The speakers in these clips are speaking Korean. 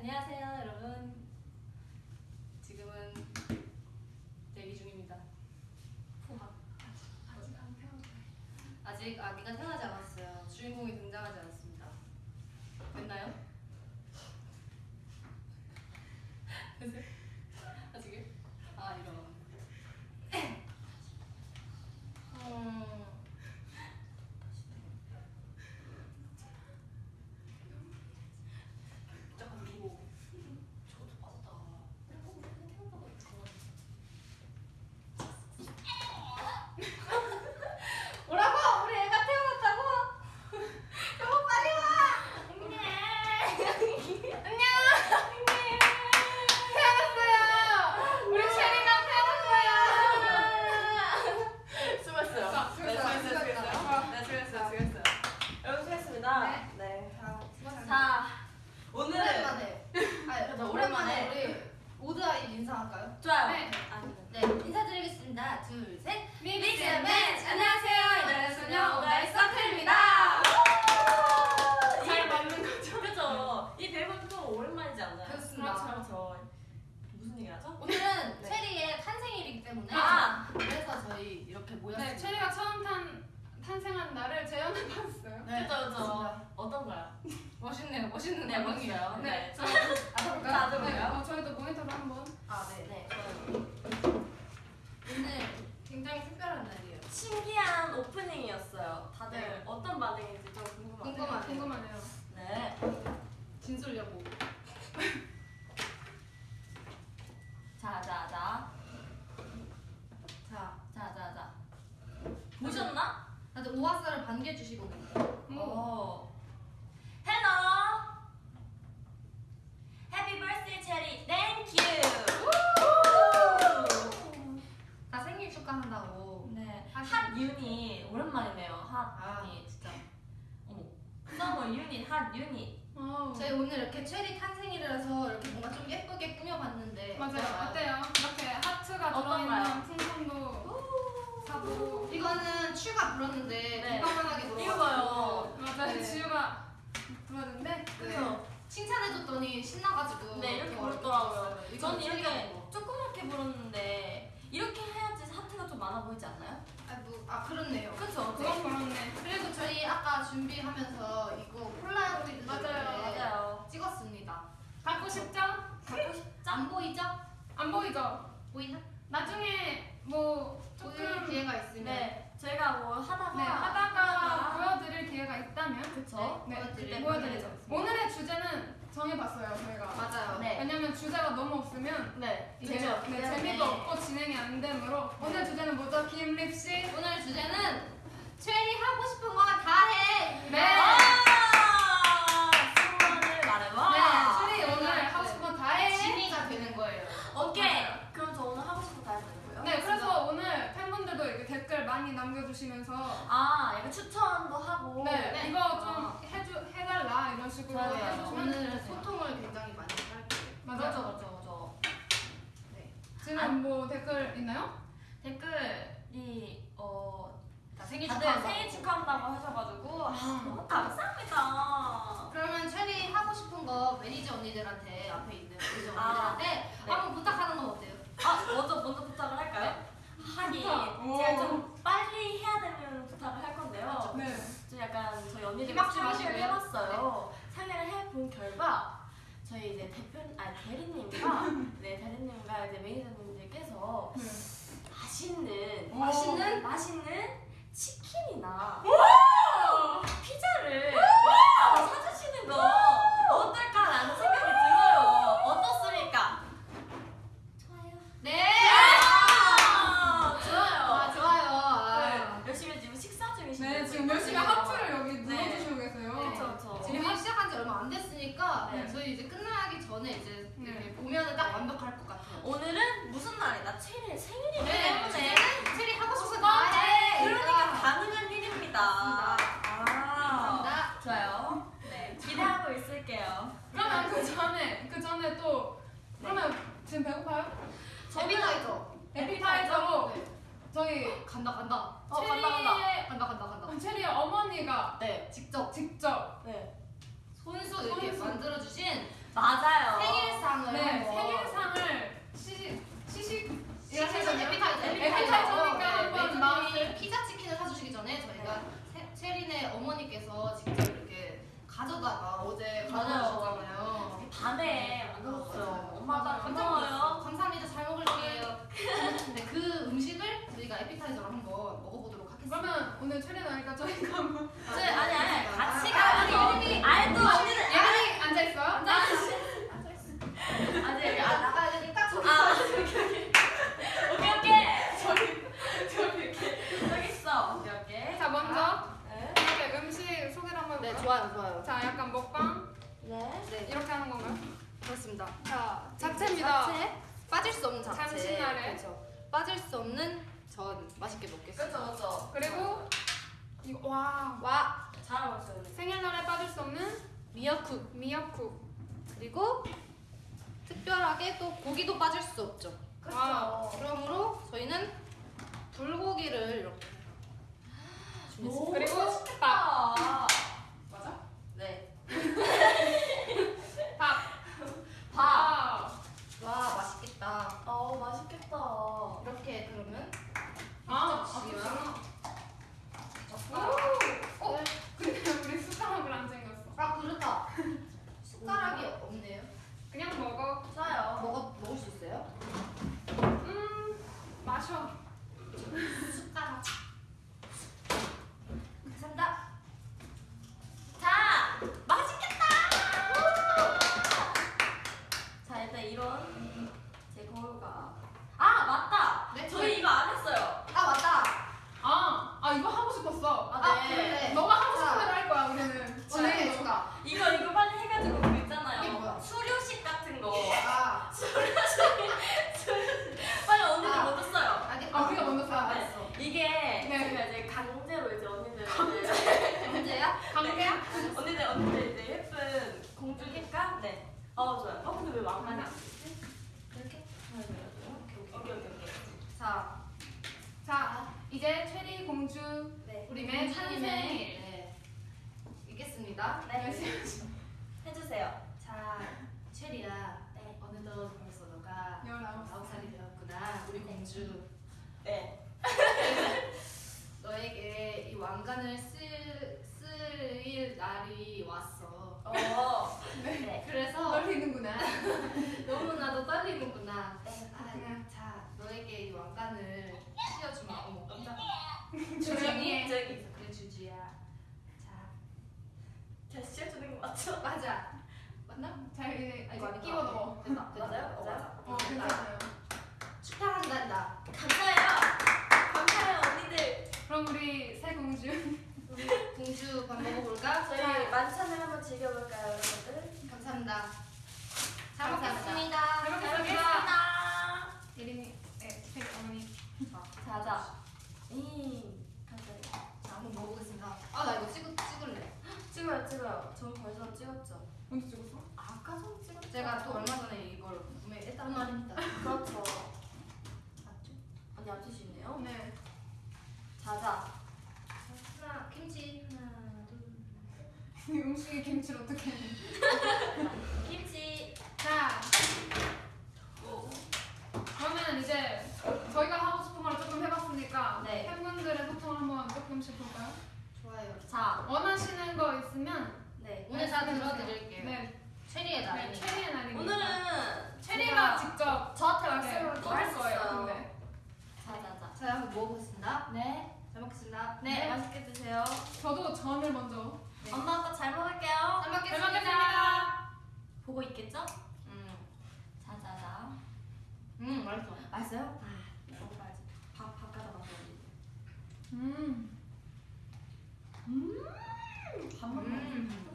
안녕하세요 여러분. 지금은 대기 중입니다. 아직 아기가 태어나지 않았어요. 주인공이 등장하지 않았습니다. 됐나요? 둘이 음식에 김치를 어떻게 해? 김치. 자. 그러면 이제 저희가 하고 싶은 걸 조금 해봤으니까 네. 팬분들의 소통을 한번 조금씩 볼까요? 좋아요 자. 원하시는 거 있으면 네. 오늘 다 말씀해주세요. 들어드릴게요 네, 체리의 네 날이니까 체리의 날입니다. 오늘은 체리가 제가 직접 저한테 네, 말씀을 또 할 거예요. 드렸어요. 근데 자자자. 자 한번 먹어보겠습니다 네. 잘 먹겠습니다 네. 네. 맛있게 드세요. 저도 전을 먼저. 네. 엄마 아빠 잘 먹을게요. 잘 먹겠습니다 잘 먹겠습니다. 보고 있겠죠? 음, 자자자. 음 맛있어 맛있어요? 먹어봐야지. 밥, 밥 가져 먹어야지. 음. 음. 밥 음. 또먹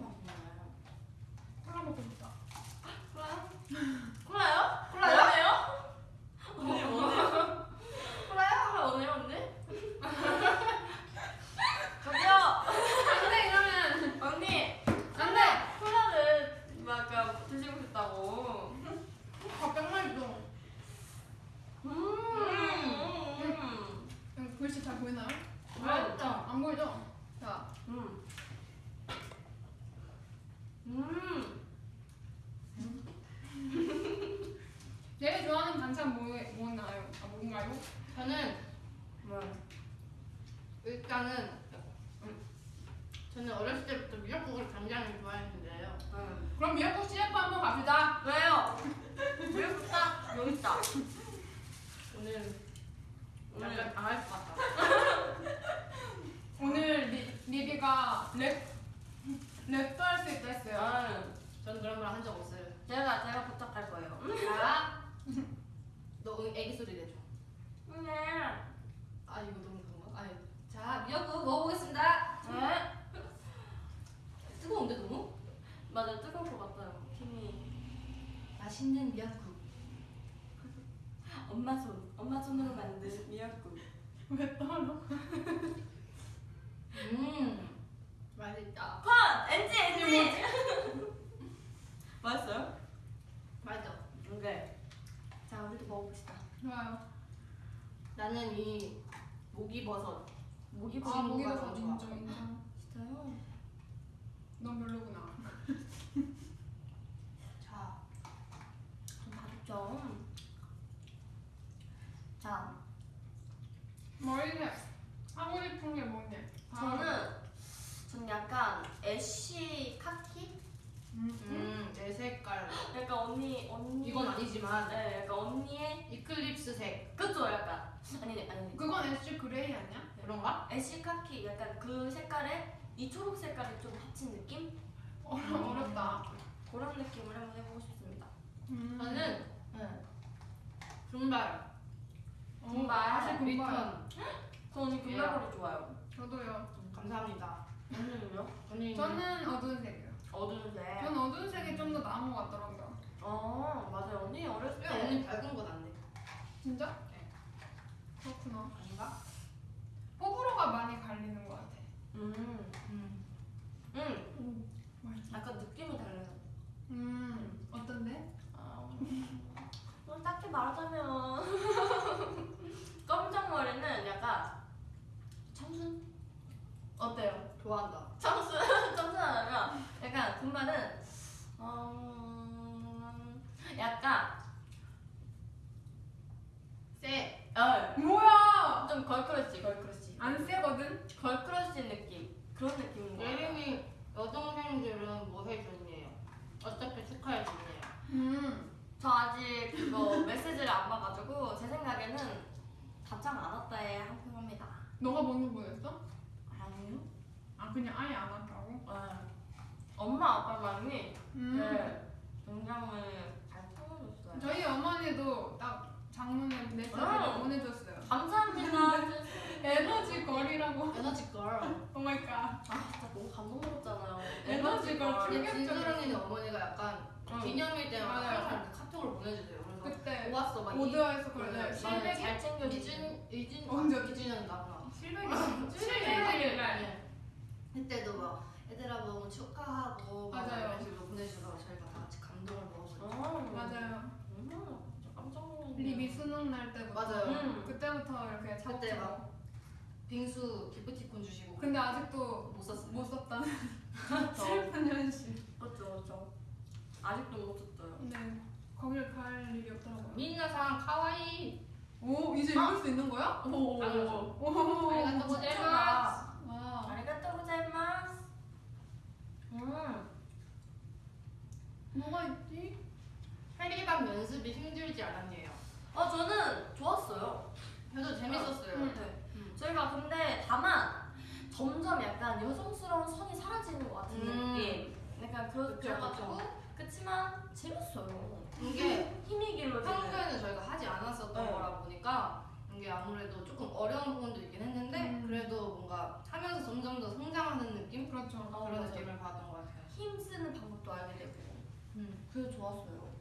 ash 카키 약간 그 색깔에 이 초록 색깔이 좀 합친 느낌? 어려 어렵다. 그런 느낌을 한번 해보고 싶습니다. 음. 저는 네. 어, 금발. 사실. 리턴. 저 언니 금발 머리 좋아요. 저도요. 음, 감사합니다. 언니는요? 언니 저는 어두운 색이요. 어두운 색. 전 어두운 색이 좀 더 나은 것 같더라고요. 어 맞아요 언니 어렸을 왜 때. 언니 밝은 건 안 돼? 진짜? 네. 그렇구나. 호불호가 많이 갈리는 것 같아. 음. 음. 음. 맛있어. 약간 느낌이 달라요. 음. 어떤데? 아, 뭐 딱히 말하자면 검정 머리는 약간 청순? 어때요? 좋아한다. 청순 청순하면 약간 금발은 음, 약간 세. 어, 뭐야? 좀 girl crush girl crush 안 세거든? girl crush 느낌 그런 느낌인 거 같아요. 예림이 여동생들은 뭐 해줬니에요? 어차피 축하해줬니에요. 음. 저 아직 그거 메시지를 안 봐가지고 제 생각에는 답장 안 왔다에 한 표 합니다. 너가 먼저 보냈어? 아니요? 아 그냥 아예 안 한다고? 네. 엄마 아빠만이 음. 네, 굉장히 잘 풀어줬어요. 저희 어머니도 딱 장문의 메시지를 아. 보내줬어요. 감사합니다. energy girl이라고. energy girl. Oh my god. 아 진짜 너무 감동스럽잖아요. 근데 충격적이었어. 진솔 언니는 어머니가 약간 응. 기념일 때마다 맞아요. 항상 이렇게 카톡을 보내주세요. 그래서 그때 모았어 막 이- 오드아이에서 그래. 실백이? 잘 챙겨주지. 이준 이준 언제? 아, 이준이는 나구나. 실백이. 실백이. 네. 그때도 막 얘들아 너무 축하하고 막 맞아요. 이런 식으로 보내주셔서 저희가 다 같이 감동을 먹었어요. 어, 맞아요. 음, 깜짝 놀랐네요. 리비 수능 날 때부터. 맞아요. 음. 그때부터 이렇게 그때. 막 빙수 기프티콘 주시고 근데 아직도 못 썼어요. 못 썼다는 그렇죠. 슬픈 현실. 그렇죠, 그렇죠. 아직도 못 썼어요. 네. 거길 갈 일이 없더라고요. 민나상 카와이. 오 이제 읽을 수 있는 거야? 오, 당연하죠. 오. 아리가또 고자이마스. 와. 아리가또 고자이마스. 음, 뭐가 있지? 해리밥 연습이 힘들지 않았니에요. 어 저는 좋았어요. 저도 재밌었어요. 음. 네. 음. 저희가 근데 다만 점점 약간 여성스러운 선이 사라지는 것 같은 음. 느낌. 약간 그렇- 그쵸, 그래가지고 그렇지만 재밌어요. 이게 힘이 길러지는. 평소에는 저희가 하지 않았었던 네. 거라 보니까 이게 아무래도 조금 어려운 부분도 있긴 했는데 음. 그래도 뭔가 하면서 점점 더 성장하는 느낌? 그렇죠. 어, 그런 맞아요. 느낌을 받았던 것 같아요. 힘 쓰는 방법도 알게 되고. 음. 그게 좋았어요.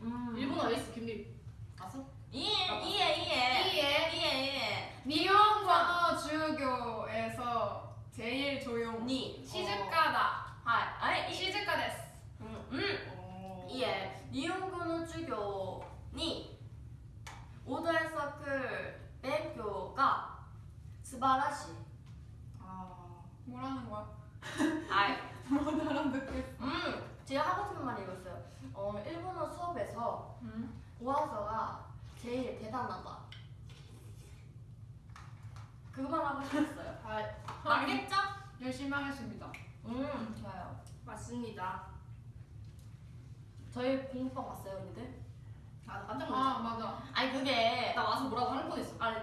음. 일본어 에이스 김리 봤어? 이해 이해 이해. 이해 이해 미용과 주교에서 제일 조용히 시즈카다. 하이 시즈카데스 음, 음. 어. 이해. 미용군의 주교니. 오더에서클 배교가 스바라시. 아 뭐라는 거야? 아이. 뭐 못 알아듣겠어? 음 제가 하고 싶은 말이 이거였어요. 어 일본어 수업에서 음? 오아서가 제일 대단하다. 그만 하고 싶었어요. 아, 맞겠죠? 열심히 하겠습니다. 음, 좋아요. 맞습니다. 저희 공부방 왔어요, 언니들? 아, 깜짝 놀랐어. 아 맞아. 아니 그게 나 와서 뭐라고 할 뻔했어. 아니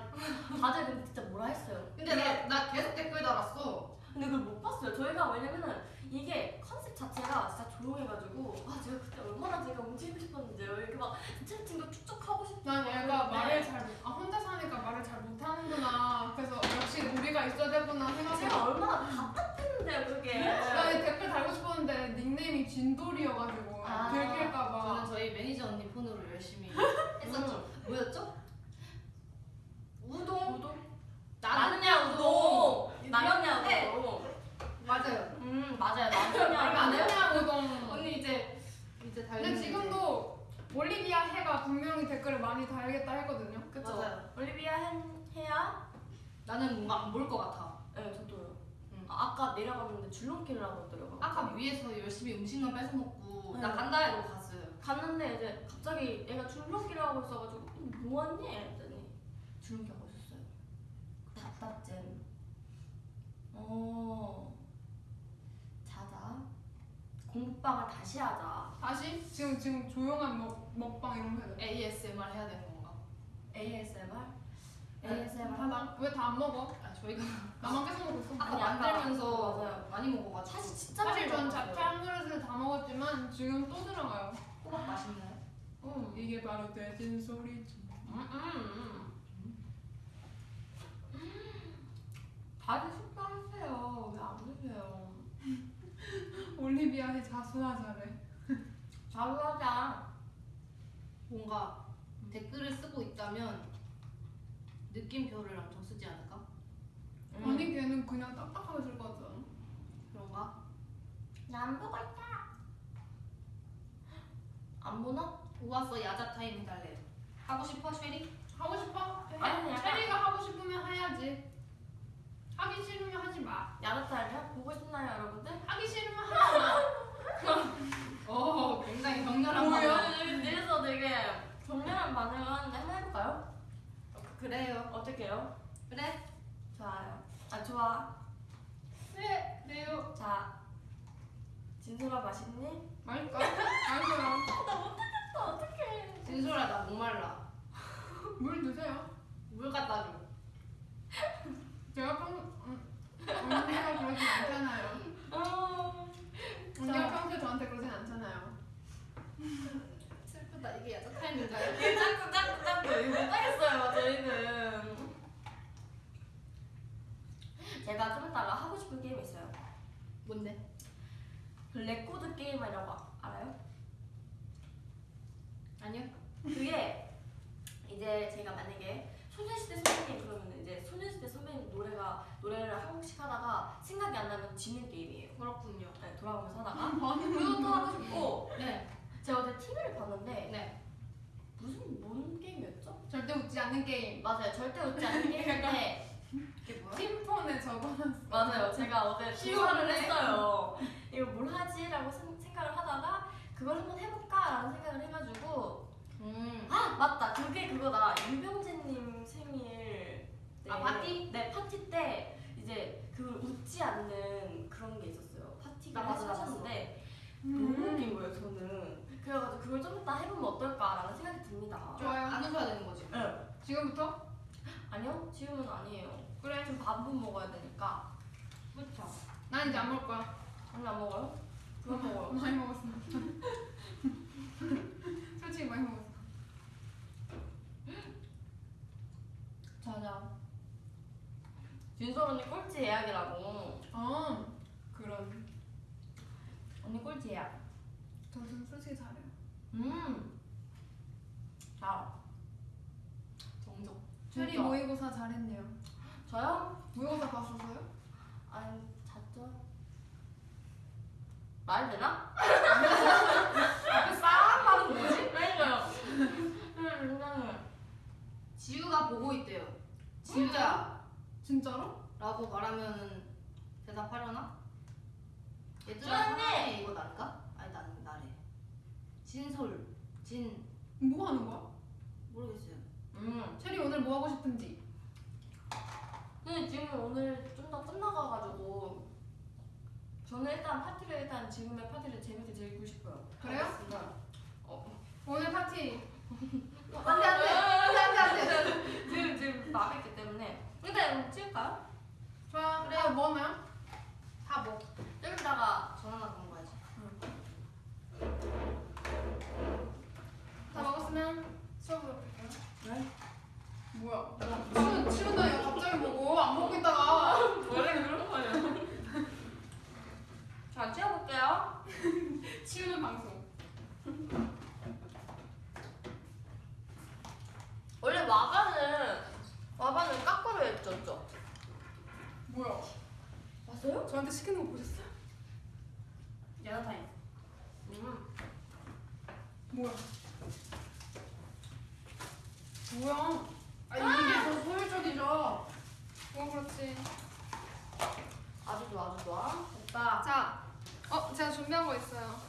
다들 근데 진짜 뭐라 했어요. 근데 나, 나 계속 댓글 달았어. 근데 그걸 못 봤어요. 저희가 왜냐면은 이게 컨셉 자체가 진짜 조용해가지고 아 제가 그때 얼마나 제가 움직이고 싶었는데요. 이렇게 막 채팅도 쭉쭉 하고 싶고 난 얘가 말을 잘 못, 아 혼자 사니까 말을 잘 못하는구나. 그래서 역시 우리가 있어야 되구나 제가 생각해서 얼마나 답답했는데요 그게. 나이 댓글 달고 싶었는데 닉네임이 진돌이어가지고 아, 저는 들킬까봐. 저희 매니저 언니 폰으로 열심히 음. 했었죠. 뭐였죠? 우동. 우동? 나는야 우동. 나는야 네. 우동. 맞아요. 나는야 되냐 우동. 언니 이제 이제 달. 근데 지금도 올리비아 해가 분명히 댓글을 많이 달겠다 했거든요. 그쵸. 맞아요. 올리비아 헨 해야. 나는 뭔가 안 볼 것 같아. 네 저도요. 응. 아, 아까 내려갔는데 줄넘기를 하고 있더라고요. 아까 위에서 열심히 음식만 뺏어 먹고 네. 나 간다 이러고 갔어요. 갔는데 이제 갑자기 얘가 줄넘기를 하고 있어가지고 음, 뭐하니? 했더니 줄넘기 하고 있었어요. 답답잼. 어. 공부방을 다시 하자. 다시 지금 지금 조용한 먹 먹방 이런 거 해야 돼. ASMR 해야 되는 건가? ASMR? 네. ASMR 하자. 하나 왜다 안 먹어? 아 저희가 나만 계속 먹고 있어. 아까 아니, 아까 만들면서 맞아요. 많이 먹어가지고 사실 진짜 사실 전. 잡채 한 그릇을 다 먹었지만 지금 또 들어가요. 호박 맛있나요? 응. 이게 바로 돼진 소리지. 음, 음, 음. 다들 숙박하세요. 왜안 드세요? 올리비아의 자수하자래. 자유하자. 뭔가 댓글을 쓰고 있다면 느낌표를 엄청 쓰지 않을까? 음. 아니 걔는 그냥 딱딱하게 쓸 것 같잖아. 그런가? 난 보고 있다. 안 보나? 우와서 야자 타임 해달래. 하고 싶어 쉐리? 하고 싶어? 해. 아니, 체리가 하고 싶으면 해야지. 하기 싫으면 하지 마. 야릇타임이요? 보고 싶나요, 여러분들? 하기 싫으면 하지 마. 어 굉장히 격렬한? 반응. 뒤에서 되게 격렬한 반응을 하는데 한번 해볼까요? 그래요. 어떻게 해요? 그래. 좋아요. 아, 좋아. 네, 네요. 자, 진솔아 맛있니? 맛있다. 맛있어요. 어떡해. 진솔아 나 목말라. 물 드세요. 물 갖다 줘. 제가 평 음, 언니가 그러진 않잖아요. 어, 언니가 평소에 저한테 그러진 않잖아요. 슬프다. 이게 야자 타임인가요? 이게 자꾸, 자꾸, 자꾸. 이거 못하겠어요, 저희는. 제가 좀 이따가 하고 싶은 게임이 있어요. 뭔데? 그 레코드 게임이라고 아- 알아요? 아니요. 그게 이제 제가 만약에 소녀시대 선배님 그러면 이제 소녀시대 선배님 노래가 노래를 한 곡씩 하다가 생각이 안 나면 지는 게임이에요. 그렇군요. 네, 돌아가면서 하다가 많은 그것도 하고 싶고 네. 제가 어제 TV를 봤는데 네. 무슨 뭔 게임이었죠? 절대 웃지 않는 게임. 맞아요, 절대 웃지 않는 게임인데 이게 뭐야? 팀폰에 적어놨어. 맞아요, 제가 어제. 조사를 했어요. 이거 뭘 하지라고 생- 생각을 하다가 그걸 한번 해볼까라는 생각을 해가지고 음. 아 맞다 그게 그거다 유병재님 생일 때 아, 파티? 네 파티 때 이제 그걸 웃지 않는 그런 게 있었어요 파티가 나 봤어, 나 하셨는데 웃긴 거예요 저는 그래가지고 그걸 좀 이따 해보면 어떨까라는 생각이 듭니다 좋아요. 안 웃어야 되는 거지. 네. 지금부터? 아니요 지금은 아니에요 그래. 좀 밥은 먹어야 되니까 그렇죠. 난 이제 안 먹을 거야. 오늘 안 먹어요? 그만 먹어요 많이 먹었어. 솔직히 많이 먹었어. 자자 진솔 언니 꼴찌 예약이라고 어, 그런. 언니 꼴찌 예약 저는 솔직히 잘해요. 음 자, 정정. 체리 진짜. 모의고사 잘했네요. 저요? 모의고사 봤었어요? 아니 잤죠? 말 되나? 앞에 싹 하는 뭐지? 그러니까요. 음. 지우가 보고 있대요. 진짜. 진짜로? 라고 말하면 대답하려나? 얘들아. 사랑해 이거 난가? 진솔 진 뭐 하는 거야? 모르겠어요. 음. 체리 오늘 뭐 하고 싶은지. 근데 지금 오늘 좀 더 끝나가가지고 저는 일단 파티를 일단 지금의 파티를 재밌게 즐기고 싶어요. 그래요? 알겠습니다. 어. 오늘 파티. 안돼 안돼 안돼 안돼 안돼. 지금 지금 마비기 때문에 일단 찍을까요? 좋아. 그래. 아. 뭐 하나요? 다 뭐? 여기다가 전화나 건 거야지. 응. 다 먹었으면 수업으로 갈게요. 네? 뭐야? 치운, 치운다니까 갑자기 보고 안 먹고 있다가 원래 그런 거냐? 자, 치워볼게요. 치우는 방송. 원래 와바는 와바는 깎으로 했죠, 뭐야? 왔어요? 저한테 시키는 거 보셨어요? 야나타임. 음. 뭐야? 뭐야? 아 이게 더 효율적이죠. 뭐 그렇지. 아주 좋아, 아주 좋아. 오빠. 자, 어 제가 준비한 거 있어요.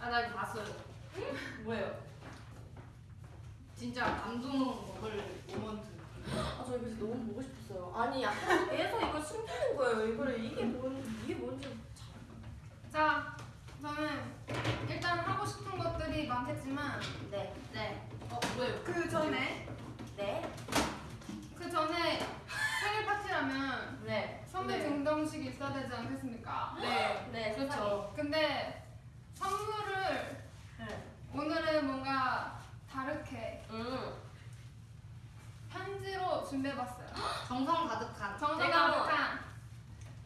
아, 나 이거 봤어요. 뭐예요? 진짜 감동 먹을 모먼트. 아, 저 이거 진짜 너무 보고 싶었어요. 아니, 약간 계속 이걸 숨기는 거예요. 이거를 이게 뭔, 이게 뭔지. 자, 저는 일단 하고 싶은 것들이 많겠지만 네. 네. 어? 그 전에 네. 그 전에 생일 파티라면 네. 선물 네. 증정식이 있어야 되지 않겠습니까? 네. 네, 그렇죠. 근데 선물을 네. 오늘은 뭔가 다르게 음. 편지로 준비해봤어요. 정성 가득한. 정성 제가 가득한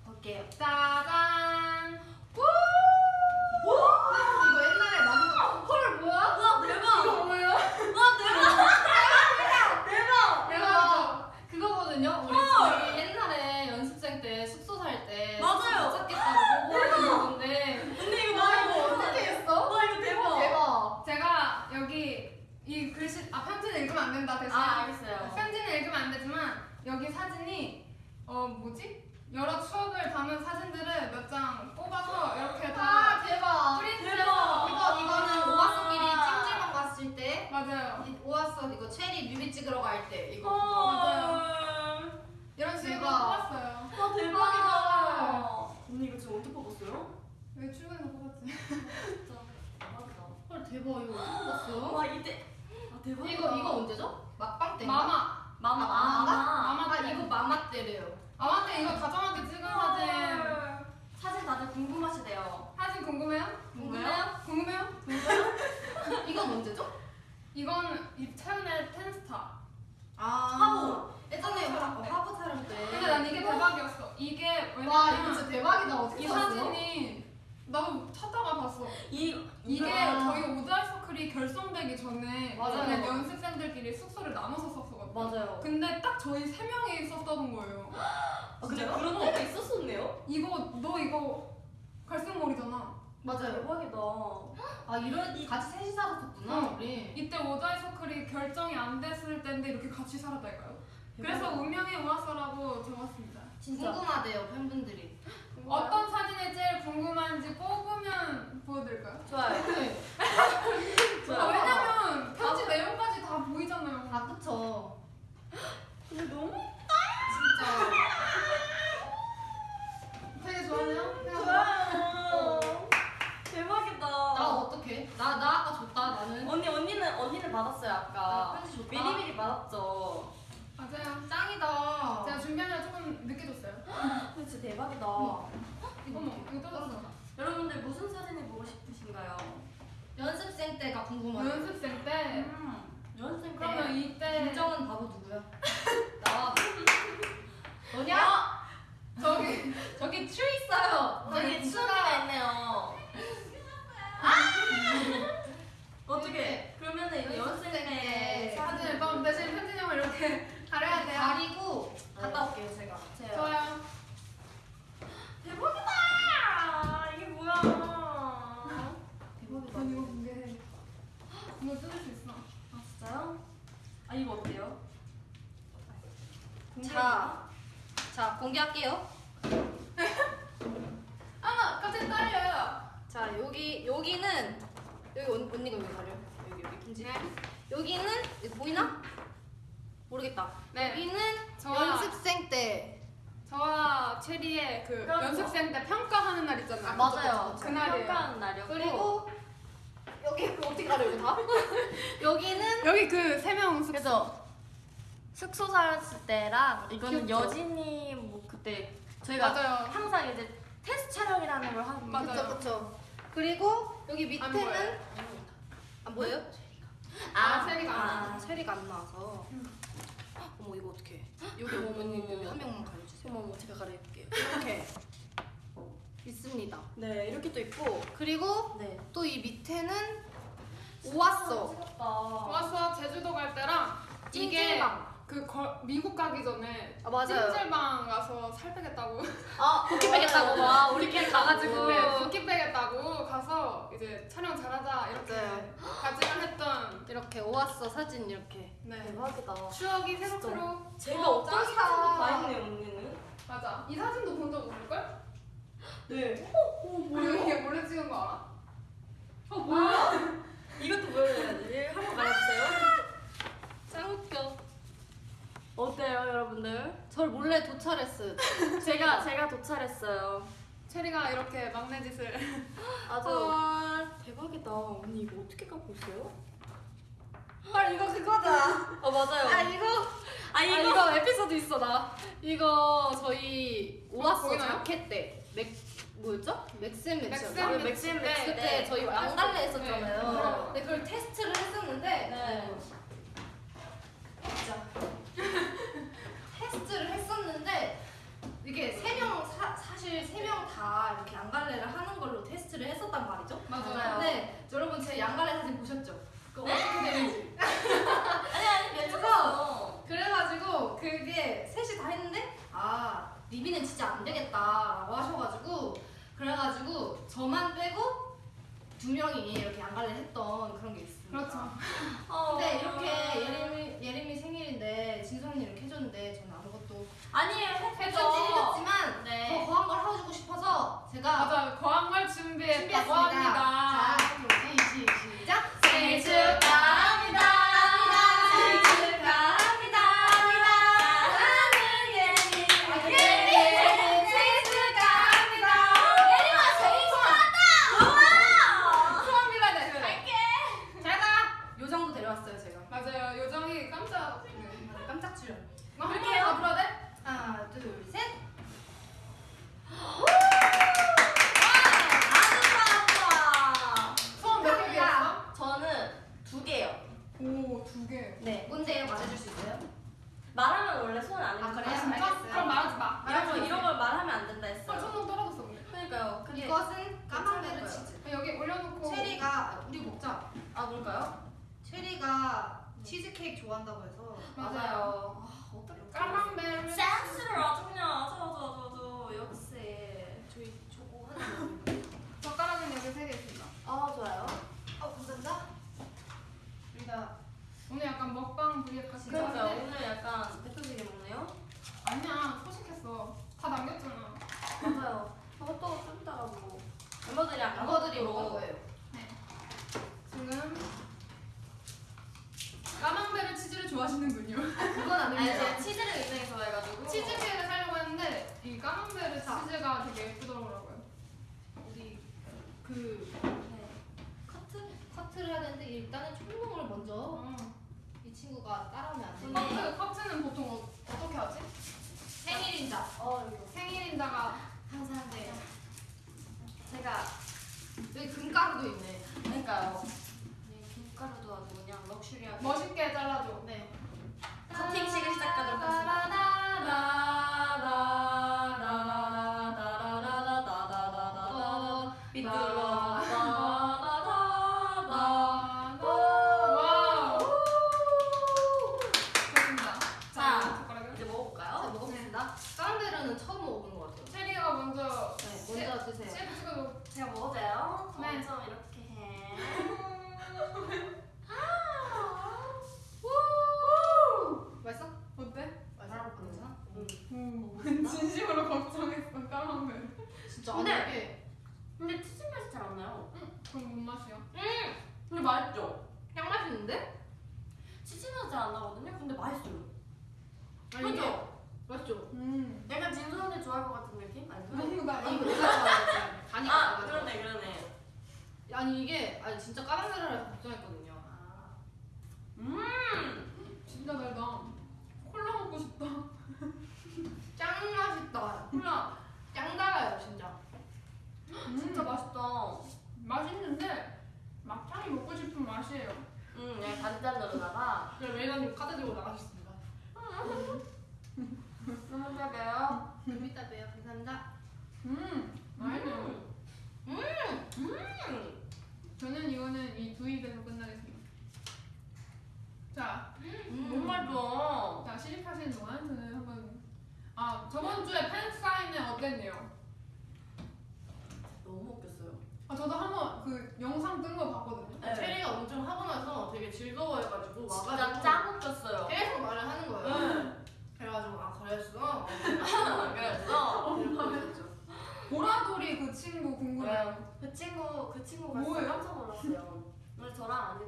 볼게요. 짜 공개할게요. 아, 갑자기 떨려요. 자 여기 여기는 여기 언, 언니가 왜 가려? 여기 여기 편지. 네. 여기는 이거 보이나? 모르겠다. 네. 여기는 저와 연습생 때. 저와 체리의 그 그렇죠. 연습생 때 평가하는 날 있잖아요. 아, 맞아요. 그날이에요. 평가하는 날이었고 그리고 여기 이거 어떻게 가려 이거 다? 여기는 여기 그 세명 숙소. 그래서 숙소 살았을 때랑 이거는 귀엽죠? 여진이 뭐 그때 저희가 맞아요. 항상 이제 테스트 촬영이라는 걸 하는데 맞아요. 그쵸 그쵸. 그리고 여기 안 밑에는 보여요. 안 보여요? 아, 체리가 안 아, 체리가 안 나와서. 어머 이거 어떻게? 여기 어머, 어머니 어머, 어머. 한 명만 가려주세요. 어머 어머 제가 가려볼게요. 이렇게 있습니다. 네 이렇게 또 있고 그리고 네 또이 밑에는 오았어. 찍었다. 와서 제주도 갈 때랑 이게 찜질방. 그 거- 미국 가기 전에 아, 맞아요. 찜질방 가서 살 빼겠다고 아 붓기 빼겠다고 막 우리끼리 가가지고. 네, 붓기 빼겠다고 가서 이제 촬영 잘하자 이렇게 네. 가지만 했던 이렇게 오았어 사진 이렇게. 네. 대박이다. 추억이 새록새록 제가 어, 어떤 짱이다. 사진도 다 있네요 언니는. 맞아 이 사진도 본 적 없을걸? 네. 우리 이게 몰래 찍은 거 알아? 어 뭐야? 이것도 보여줘야지. 한번 말해주세요. 짱 웃겨. 어때요 여러분들? 절 몰래 도찰했어요. 제가 제가 도착했어요. 체리가 이렇게 막내 짓을 아주 어. 대박이다. 언니 이거 어떻게 갖고 있어요? 헐 이거 그거다. 어 맞아요. 아 이거 아아 이거 에피소드 있어 나. 이거 저희 보이나요? 자켓 때. 맥 뭐였죠? Max and Match. Max and 아, 맥스 때 네. 저희 양갈래 네. 했었잖아요. 네. 근데 그걸 테스트를 했었는데 네. 진짜 테스트를 했었는데 이게 세명 사실 세 명 다 이렇게 양갈래를 하는 걸로 테스트를 했었단 말이죠. 맞아요. 근데 여러분 제 양갈래 사진 보셨죠? 그거 어떻게 되는지. 아니 아니 괜찮았어. 그래가지고 그게 셋이 다 했는데 아 립이는 진짜 안 되겠다라고 하셔가지고 그래가지고 저만 빼고 두 명이 이렇게 양갈래 했던 그런 게 있습니다. 그렇죠 어. 근데 이렇게 예림이 예림이 생일인데 진성이 이렇게 해줬는데 저는 아무것도 아니에요 해줬지. 해줬지만 네. 더 거한 걸 해주고 싶어서 제가 맞아 거한 걸 준비했다고 준비했습니다. 합니다 자, 그럼 시, 시, 시작. 생일 축하합니다.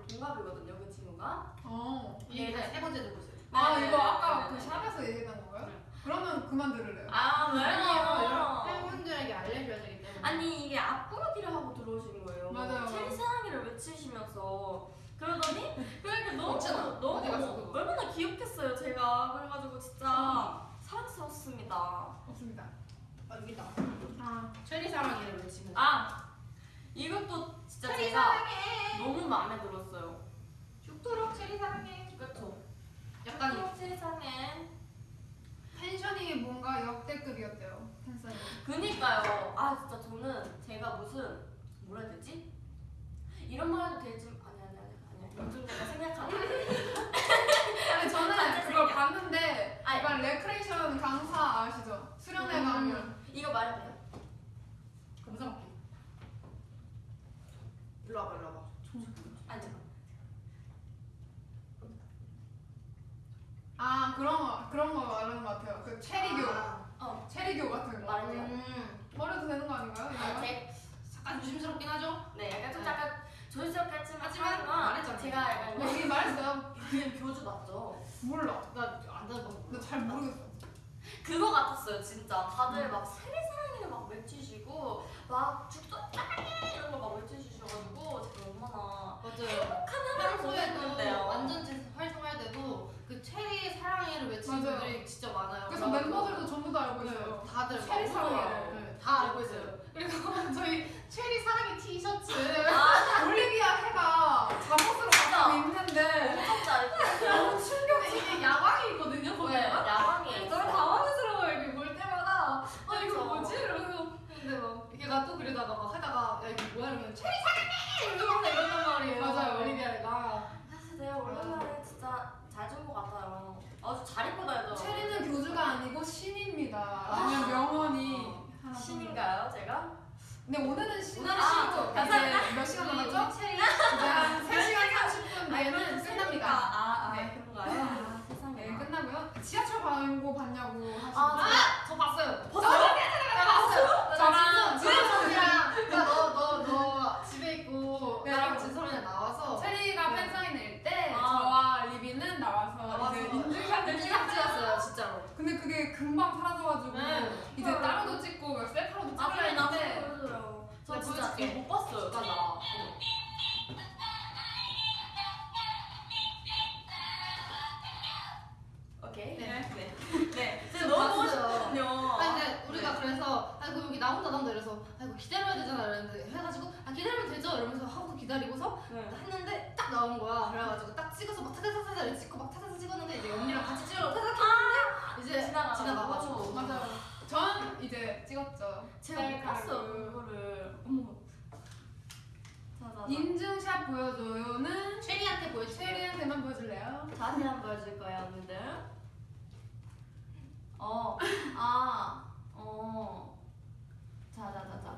동갑이거든요. 그 친구가. 어. 이게 세 번째 있어요. 아 네, 이거 네, 아까 네, 그 네. 샵에서 얘기했던 건가요? 네. 그러면 그만 들을래요. 아 왜요? 팬분들에게 알려줘야 되기 때문에. 아니 이게 앞구르기를 하고 들어오신 거예요. 맞아요. 체리 사랑이를 외치시면서 그러더니 그러니까 너무 없잖아. 너무 어디 갔어, 그거? 얼마나 귀엽겠어요 제가 그래가지고 진짜 사랑스럽습니다. 없습니다. 아, 여기다. 아 체리 사랑이를 외치면. 아 이것도 진짜 최리 제가 사랑해. 너무 마음에 들었어요. 죽도록 최리 사랑해. 그렇죠. 약간 최리 사랑해. 텐션이 뭔가 역대급이었대요. 팬사인. 그니까요. 아 진짜 저는 제가 무슨 뭐라 해야 되지? 이런 말 해도 될지 아니 아니 아니 아니 요즘 내가 생각하는 아니 저는 그걸. 봤는데 아니. 약간 레크레이션 강사 아시죠? 수련회 가면 이거 말해도 돼요? 검사 먹기. 일로 와봐, 일로 와봐. 아니 잠깐. 아 그런 거 그런 거 말하는 것 같아요. 그 체리교 아, 어 체리교 같은 거 돼요? 음. 말해도 되는 거 아닌가요? 아? 제, 약간 조심스럽긴 하죠? 네 약간 좀 네. 약간 조심스럽게 했지만 하지만 말했잖아요. 제가 약간 뭐 여기 말했어요? 그냥 교주 맞죠? 몰라. 나안 들어본 나잘 모르겠어. 그거 같았어요 진짜 다들 막 세리 사랑이를 막 외치시고 막 죽도 사랑해 이런 거 막 외치시셔가지고 제가 얼마나 맞아요. 행복한 하루를 평소에도 보냈는데요 완전체 활동할 때도 그 체리 사랑해를 외치는 맞아요. 분들이 진짜 많아요. 그래서 멤버들도 전부 다 알고 있어요. 네, 다들 체리 막 사랑해를. 네, 다 알고 있어요. 그리고 저희 체리 사랑의 티셔츠 아. 올리비아 해가 잠옷으로 엄청 잘했어요 너무 충격이 이게 야광이거든요 네, 거기가. 야광이에요 너무 당황스러워요 이렇게 볼 때마다 아 이거. 뭐지? 이러면서 이게 나또 그러다가 막 하다가 야 이게 뭐야 이러면 체리 사랑해 이러면서 이런단 말이에요. 맞아요. 올리비아가. 사실 내가 오랜만에 진짜 잘 준 것 같아요 아주 잘 입고 다니더라고요 체리는 교주가 아니고 신입니다. 라는 명언이 하나 신인가요 제가? 근데 오늘은 신 오늘은 아, 신이죠. 이제 몇 시간 남았죠? 체리. 이제 한 3시간 30분 내는 끝납니다. 아, 아 네. 그런가요? 아, 세상에 네, 끝나고요. 지하철 광고 봤냐고 하시는 아, 분. 아, 저 봤어요. 봤어요? 봤어요. 저랑 진솔이랑 너너 너 집에 있고 네. 나랑 진솔이랑 나와서 체리가 네. 팬사인회 때 아. 저와 리비는 나와서 이제 인증샷을 인증샷 찍었어요. 진짜로. 근데 그게 금방 사라져가지고 네. 이제 따로도 찍고 막 셀카로도 아 찍었는데 보여줘요 저 네, 진짜 못 봤어요 진짜. 제 오케이 네. 네. 네. 제가 저 너무 보고. 싶거든요. 아니 근데 우리가 그래서 아이고 여기 나온다 나온다 이래서 아이고 기다려야 되잖아 이랬는데 해가지고 아 기다리면 되죠 이러면서 하고 기다리고서 네. 했는데 딱 나온 거야 그래가지고 딱 찍어서 막 타타타타 이렇게 찍고 막 타타타 찍었는데 이제 언니랑 같이 찍으러 타타 했는데 이제 지나가가지고. 맞아요. 전 이제 찍었죠. 제가 못. 봤어요 그거를. 어머. 인증샷 보여줘요는 체리한테 보여줘 체리한테만 보여줄래요? 자세히 한번 보여줄 거예요, 언니들. 어, 아, 어. 자 자 자자.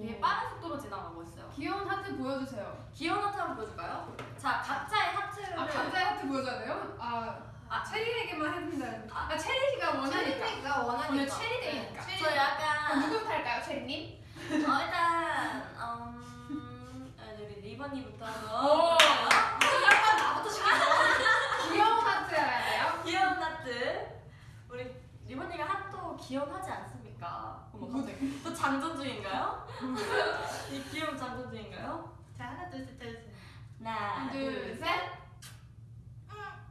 되게 빠른 속도로 지나가고 있어요. 귀여운 하트 보여주세요. 귀여운 하트 한번 보여줄까요? 자, 각자의 하트를. 아 각자의 하트 보여줘야 돼요? 아, 아 최리에게만 해준다. 아 최리가 원하니까. 최리가 원하니까 오늘 최리 day니까. 최리. 저 아, 약간. 누구부터 할까요, 최리님? 어, 일단, 음. 아, 우리 립 언니부터. 오. 약간 나부터 시켜 귀여운 하트 해야 돼요? 귀여운 하트. 우리 리버니가 귀여워하지 않습니까? 어머, 갑자기. 또 장전 중인가요? 이 귀여운 장전 중인가요? 자 하나 둘셋 넷. 하나, 하나, 둘, 셋. 와,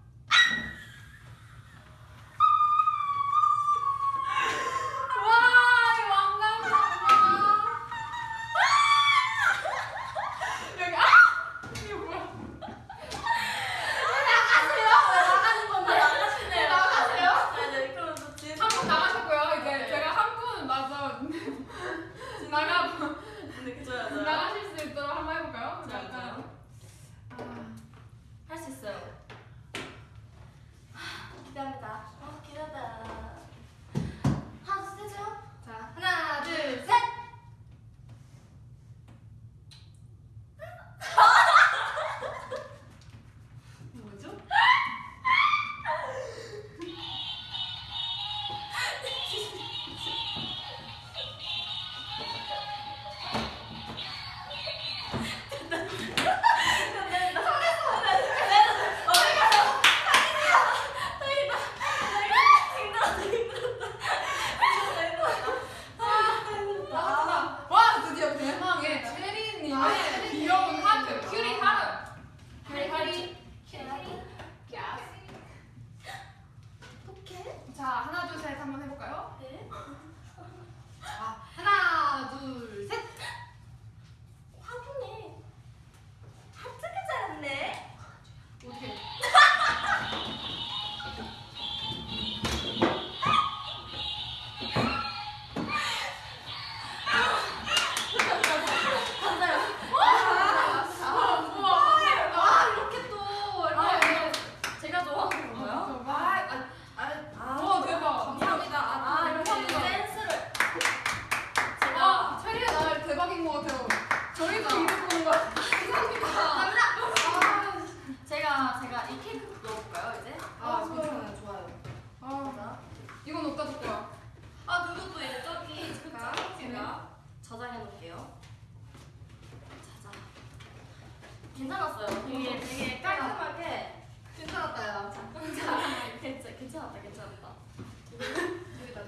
괜찮았어요. 되게 되게 깔끔하게. 괜찮았다요 괜찮 괜찮았다 괜찮았다.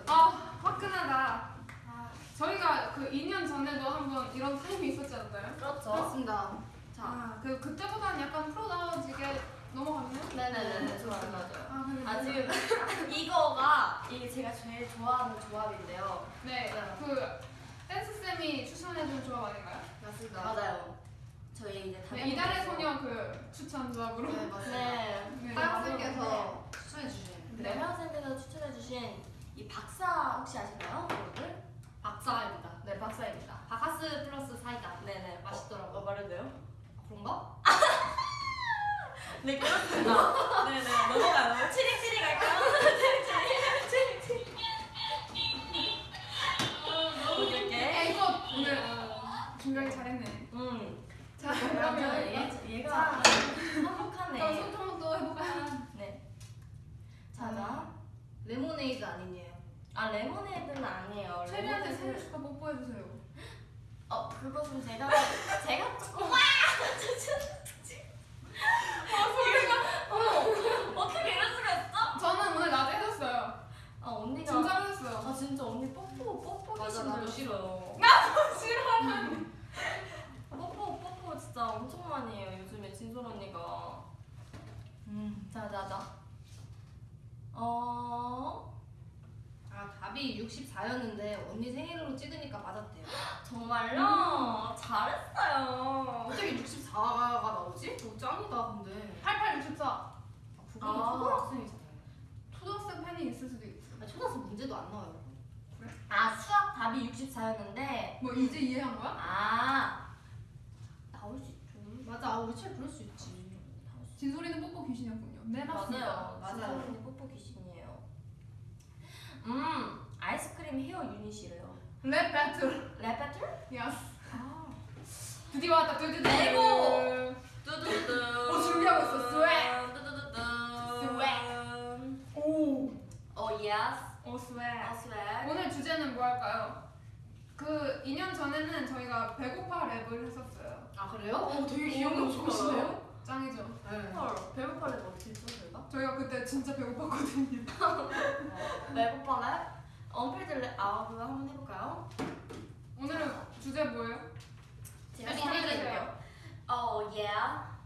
아, 화끈하다. 아, 저희가 그 2년 전에도 한번 이런 타임이 있었지 않나요? 그렇죠. 그렇습니다 자. 아, 그 그때보다는 약간 프로다워지게 넘어갔네요. 네네네네 좋아요 맞아요. 아, 근데 아 지금 이거가 이게 제가 제일 좋아하는 조합인데요. 네, 그 댄스 쌤이 추천해준 조합 아닌가요? 맞습니다 맞아요. 저희 이제 네, 이달의 소녀 그 추천 조합으로. 네 맞습니다 네. 네. 하영쌤께서 추천해 주신 네, 회원쌤께서 추천해 주신 이 박사 혹시 아시나요, 여러분들? 박사입니다 네, 박사입니다. 바카스 플러스 사이다 네네, 맛있더라고요. 어, 말해도 돼요? 그런가? 네, 그렇습니다. 네네, 넘어가요. 갈까요? 치링치링. 치링치링. 너무 귀엽게. 에이것 오늘 준비하기 잘했네. 음. 자. 그러면 얘- 얘가 그럼 한복하네. 소통도 해볼까요? 네. 자자. 레모네이드 아니에요 아, 레모네이드는 아니에요. 체리한테 레모네이드- 생일 축하 뽀뽀해주세요. 어, 그것은 제가 제가 조금 와! 어머, 어떻게 이럴 수가 있어? 저는 오늘 낮에 해줬어요. 아 언니가 진짜로 했어요. 아 진짜 언니 뽀뽀 뽀뽀 맞아, 나도 싫어. 싫어하는. 뽀뽀 뽀 뽀 진짜 엄청 많이 해요 요즘에 진솔 언니가. 음, 자자자. 어 아 답이 64였는데 언니 생일로 찍으니까 맞았대요 정말요? 잘했어요. 어떻게 64가 나오지? 오 짱이다 근데 8864. 아, 그거는 아. 초등학생이잖아요 초등학생 팬이 있을 수도 있어. 아, 초등학생 문제도 안 나와요 아 수학 답이 64였는데 뭐 이제 이해한 거야? 아 나올 수 있죠. 맞아 아, 우리 책 그럴 수 있지 진솔이는 뽀뽀 귀신이었군요. 네 맞습니다. 맞아요. 맞아요. 언니 뽀뽀 귀신이에요. 음, 아이스크림 헤어 유닛이래요. 랩 배틀. 랩 배틀? Yas. 아. 드디어 왔다. 두두두. Let's go! 두두두두. 어, 준비하고 있어. Swag. 두두두두. 오. 어, yes. 오 swag. 어, swag. 오늘 주제는 뭐 할까요? 그 2년 전에는 저희가 배고파 랩을 했었어요. 아 그래요? 어 되게 기억력 기억력 좋으시네요. 짱이죠. 네 헐, 배고파를 어떻게 했죠, 저희가? 저희가 그때 진짜 배고팠거든요. 배고파래? 언필드 랩, 아, 그거 한번 해볼까요? 오늘은 주제 뭐예요? 제가 빨리 설명드릴게요. 어, 예.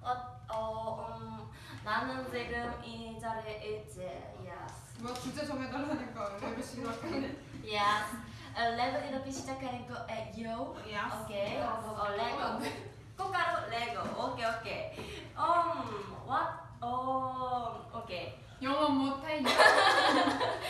어, 어, 음, 나는 지금 이 자리에 있지. Yes. 뭐야 주제 정해달라니까 랩을 시작하네. Yes. 어, 레고 이렇게 시작하는 거예요. 야스. 오케이. 어, 안 레고. 돼. 꽃가루 레고. 오케이, 오케이. 음, what? 어, 오케이. 영어 못해.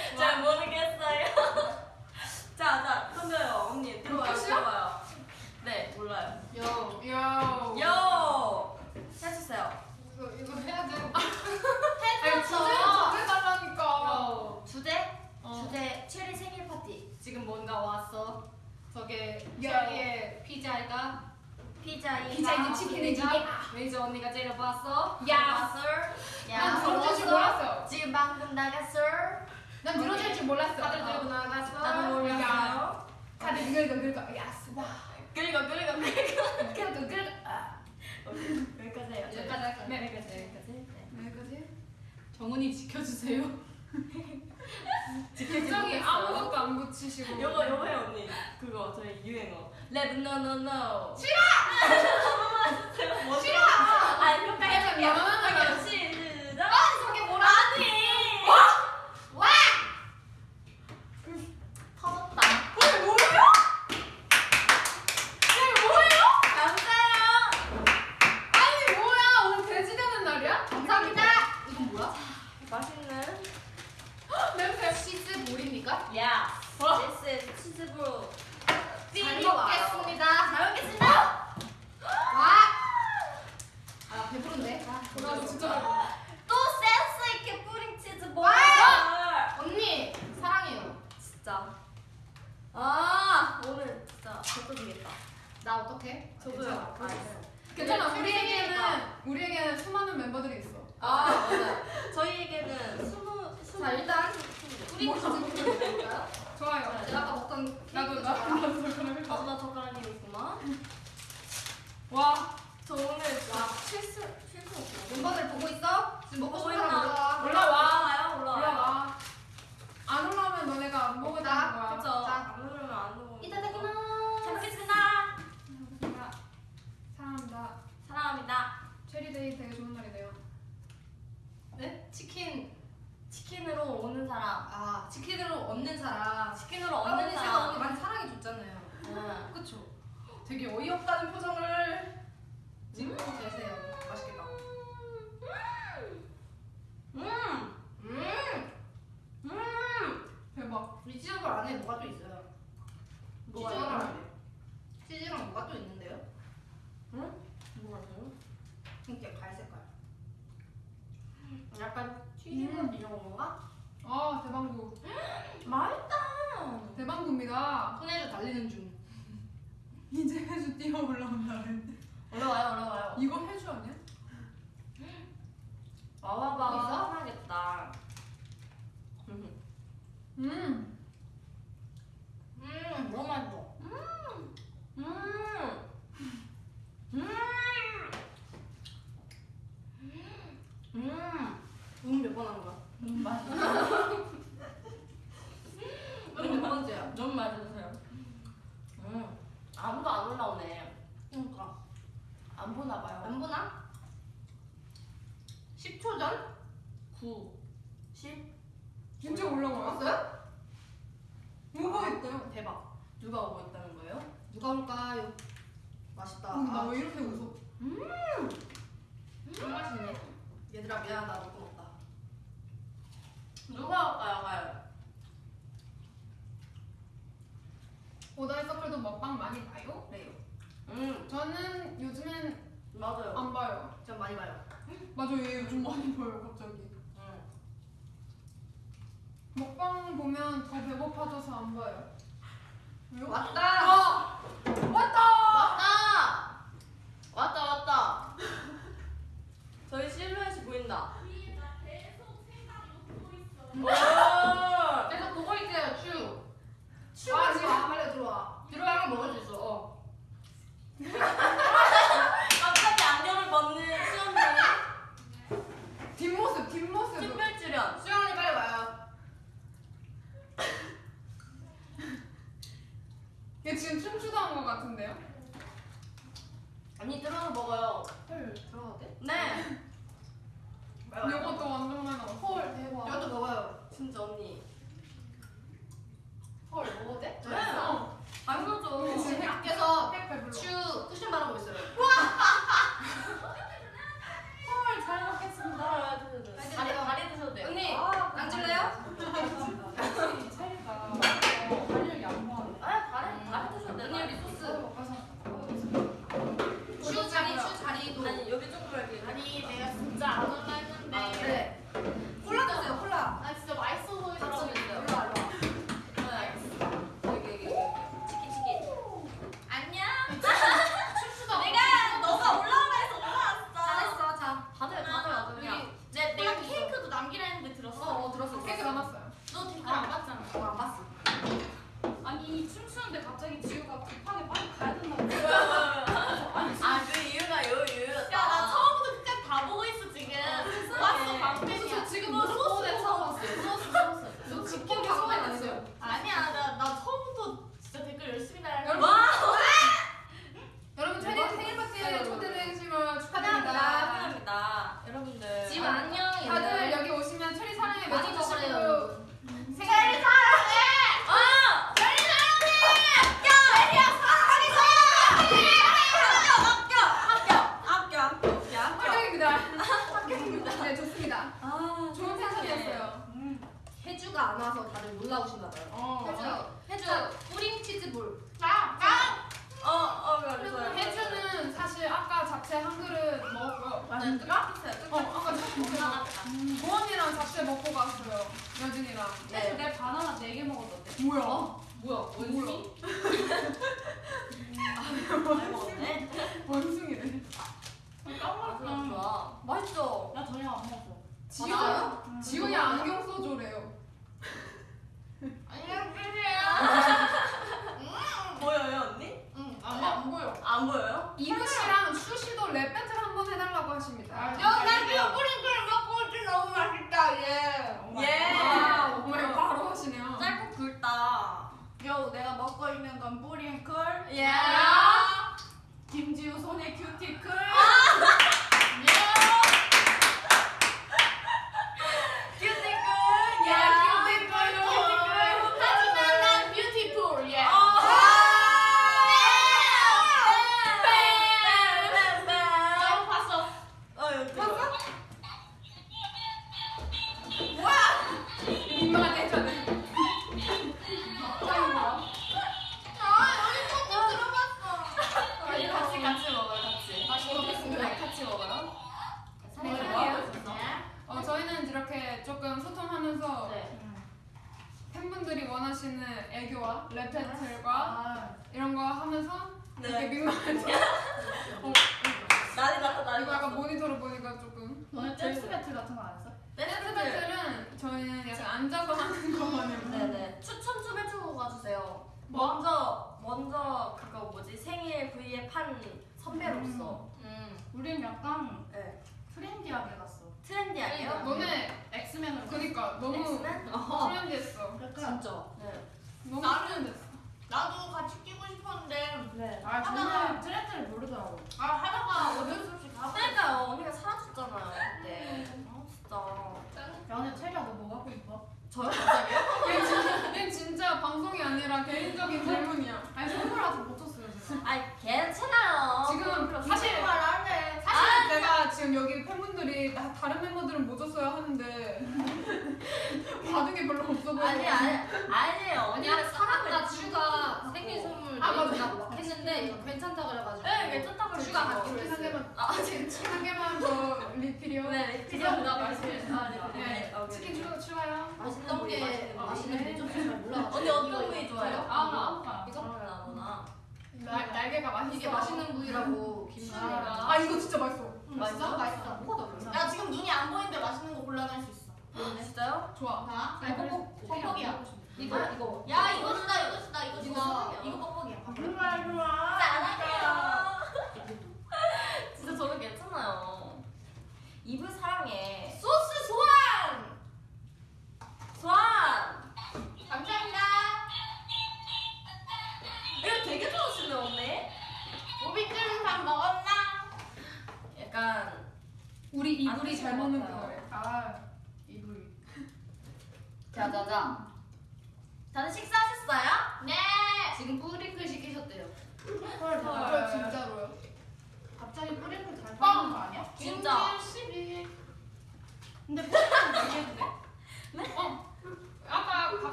눈몇번 하는 거야? 눈 맞아. 음, 눈몇 번째야? 눈 맞아. 다들 놀라우신가 봐요. 어. 해주. 해주. 뿌링치즈볼. 나. 나. 어, 어, 맞아요. 해주는 사실 아까 잡채 한 그릇 먹고 맞아요. 어, 아까 잡채 먹고. 보원이랑 잡채 먹고 갔어요. 여진이랑. 네. 내 바나나 4개 먹었는데. 뭐야?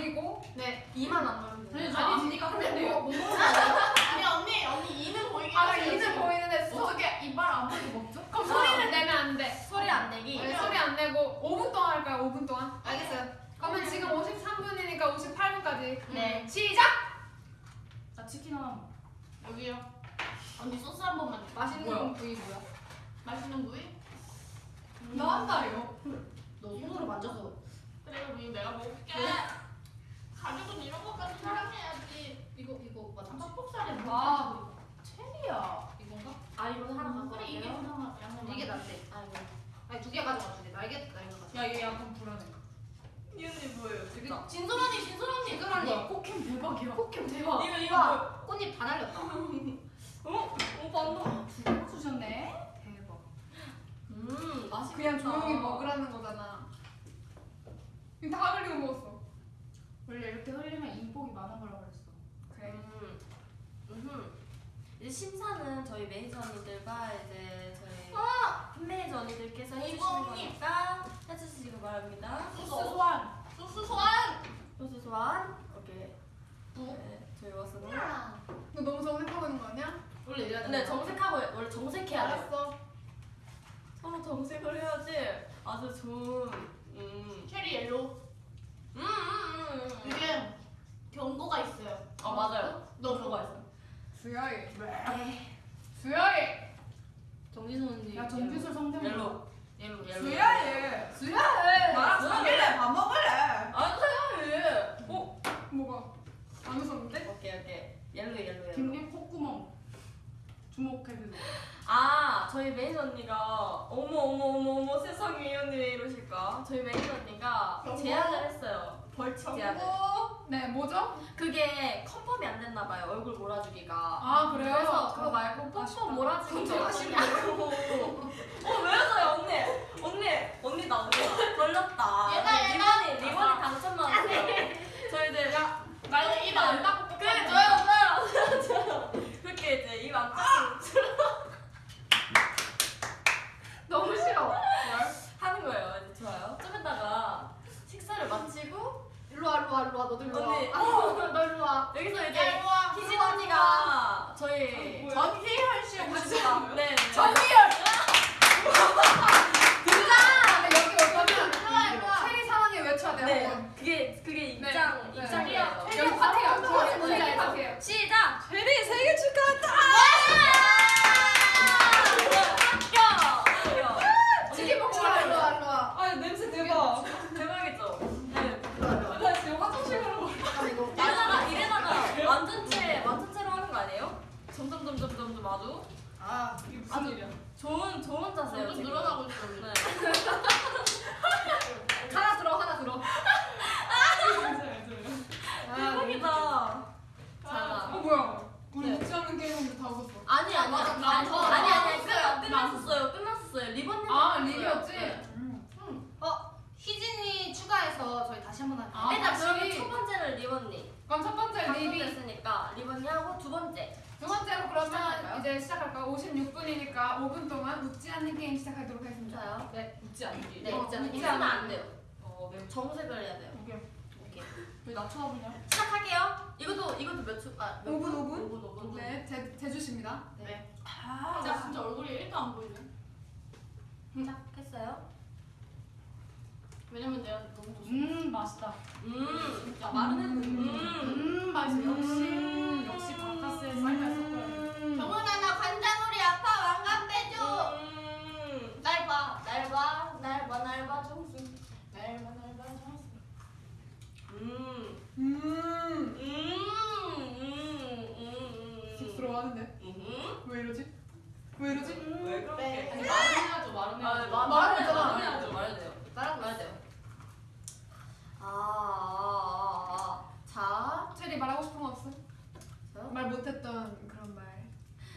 보이고 네. 이만 안 나오면 돼요. 아니, 아니지. 네가 근데 뭐, 뭐 먹는 아니야? 아니, 언니, 언니 이는 보이게 아. 2는 보이는데 소, 어떻게 이빨 안 보이고 먹죠? 그럼 소리를 내면 안돼 소리 안 내기. 네, 소리 안 내고 5분 동안 할까요 5분 동안 알겠어요. 그러면 지금 53분이니까 58분까지 네. 시작! 나 치킨 하나. 여기요. 언니 소스 한 번만. 줘. 맛있는 뭐야? 부위 뭐야? 맛있는 부위? 나 한다요 너 손으로 만져서. 그래 우리 내가 먹을게. 가족은 이런 것까지 사랑해야지. 이거, 이거 맞아. 퍽퍽살이 아. 체리야. 이건가? 아 이거 하나 갖고 그래 이게 갈게요. 그나마 양념. 이게 낫대. 아이고. 아니, 두 개 가져가, 두 개. 날개, 날개 가져가. 야얘 약간 불안해 이 언니 뭐예요? 진짜. 진솔 언니 진솔 언니. 지금 언니. 코캠 대박이야 포켓 대박. 이거 이거 와, 뭐야? 꽃잎 다 날렸다. 어? 오빠 너. 두개 주셨네. 대박 음 맛있겠다. 그냥 조용히 먹으라는 거잖아 이거 다 흘리고 먹었어 원래 이렇게 흘리면 인복이 많은 거라고 그랬어. 그래 음. 음. 이제 심사는 저희 매니저 언니들과 이제 저희 팬 매니저 언니들께서 해주시는. 거니까 해주시기 바랍니다. 소스 소환. 소스 소환! 소스 소환. 오케이. 부. 네, 저희 왔으니. 너 너무 정색하고 있는 거 아니야? 원래 이래야 근데 정색하고 원래 정색해야 돼. 알았어 서로 정색을 해야지 아주 좋은. 음. 체리 옐로우. 음, 음, 음, 음. 이게 경고가 있어요. 아 맞아요. 너 그거 있어. 수야이 네. 수야이 정진선 언니. 야 정규술 성대모. 옐로. 옐로 옐로. 수야이 수야해! 나랑 사귈래? 밥 먹을래? 안 사요. 어? 뭐가 안 웃었는데? 오케이 오케이. yellow yellow yellow. 김님 콧구멍. 주목해주세요. 아 저희 매니저 언니가 어머 어머 어머 어머 세상에 이 언니 왜 이러실까? 저희 매니저 언니가 경고? 제안을 했어요. 벌칙 제안을. 네 뭐죠? 그게 confirm이 안 됐나 봐요. 얼굴 몰아주기가. 아 그래요? 그래서 그거 말고. 뽀뽀 몰아주기 어떠냐고. 어왜 웃어요 언니? 언니 언니 나 언니 걸렸다. 얘다. 리본이 리본이 당첨 나왔어요. 저희들 야나 이거 입안 닦고 그래 저요 저요. 그렇게 이제 입안 닦고 너무 싫어. 하는 거예요. 이제 좋아요. 좀 이따가 식사를 마치고 일로 와, 일로 와, 일로 와. 너도 일로 와. 언니. 아, 너 일로 와. 여기서 야, 이제 일로 와. 희진 일로 와, 언니가 저희 일로 와. 전희현 씨 오십니다. 네. 정리열! 근데 여기 올 거면 외쳐야 돼요 네. 한번 그게 그게 네. 입장 네. 입장이에요. 여기 파티가 뭔지 뭔지 알죠? 알지? 파티예요 시작. 제리 생일 축하한다! 합격. 치킨 먹고 일로 와, 가요. 일로 와, 일로 와. 아 냄새 대박 대박이죠. 네. 일로 와, 일로 와. 나 지금 화장실 가는 거 잠깐만, 이거. 이러다가 이러다가 완전체 완전체로 하는 거 아니에요? 점점 점점 점점 아주 아, 이게 무슨 일이야 좋은 좋은 자세요. 점점. 늘어나고 있어. 네. 하나 들어, 하나 들어. 아, 대박이다. 자. 어 뭐야 우리 네. 웃지 않는 게임인데 다 웃었어 아니 아니 맞아, 아니 나 아니 저- 아니 아니 나 끝- 끝났었어요 끝났었어요 리본 아 리뷰였지? 네. 음. 어, 희진이 추가해서 저희 다시 한 번 할게요. 아, 일단 다시. 그러면 첫 번째는 리본님 그럼 첫 번째 리뷰 당첨됐으니까 리본이 하고 두 번째 두 번째로 그러면? 이제 시작할까요? 56분이니까 5분 동안 웃지 않는 게임 시작하도록 하겠습니다 좋아요 네, 웃지 않기. 네 어, 있잖아요 웃지 웃으면 않아요. 안 돼요 어, 네. 정색을 해야 돼요 오케이 오케이 왜 낮춰보냐? 시작할게요 이것도 이것도 몇 초? 아, 몇 5분, 분? 5분? 5분 5분 네 제, 제주십니다 네. 아, 나 진짜 얼굴이 1도 안 보이네. 시작했어요 왜냐면 내가 너무 좋아. 음, 맛있다. 음 진짜 마른 애들. 음. 음, 맛있어. 역시 역시. 정훈아, 나 관장우리 아빠 왕관 빼줘. 음. 날 봐, 날 봐, 날 봐, 날 봐, 정수. 날 봐, 날 봐, 정수. 음. 음. 음. 음. 음. 쑥스러워하는데? 음. 왜 이러지? 왜 이러지? 음. 왜 그렇게? 네. 아니, 네. 아, 네, 말해야죠. 말해야죠, 말해야죠. 말해야죠, 말해야죠. 말해야죠. 아, 아, 아. 자, 체리 말하고 싶은 거 없어? 말 못했던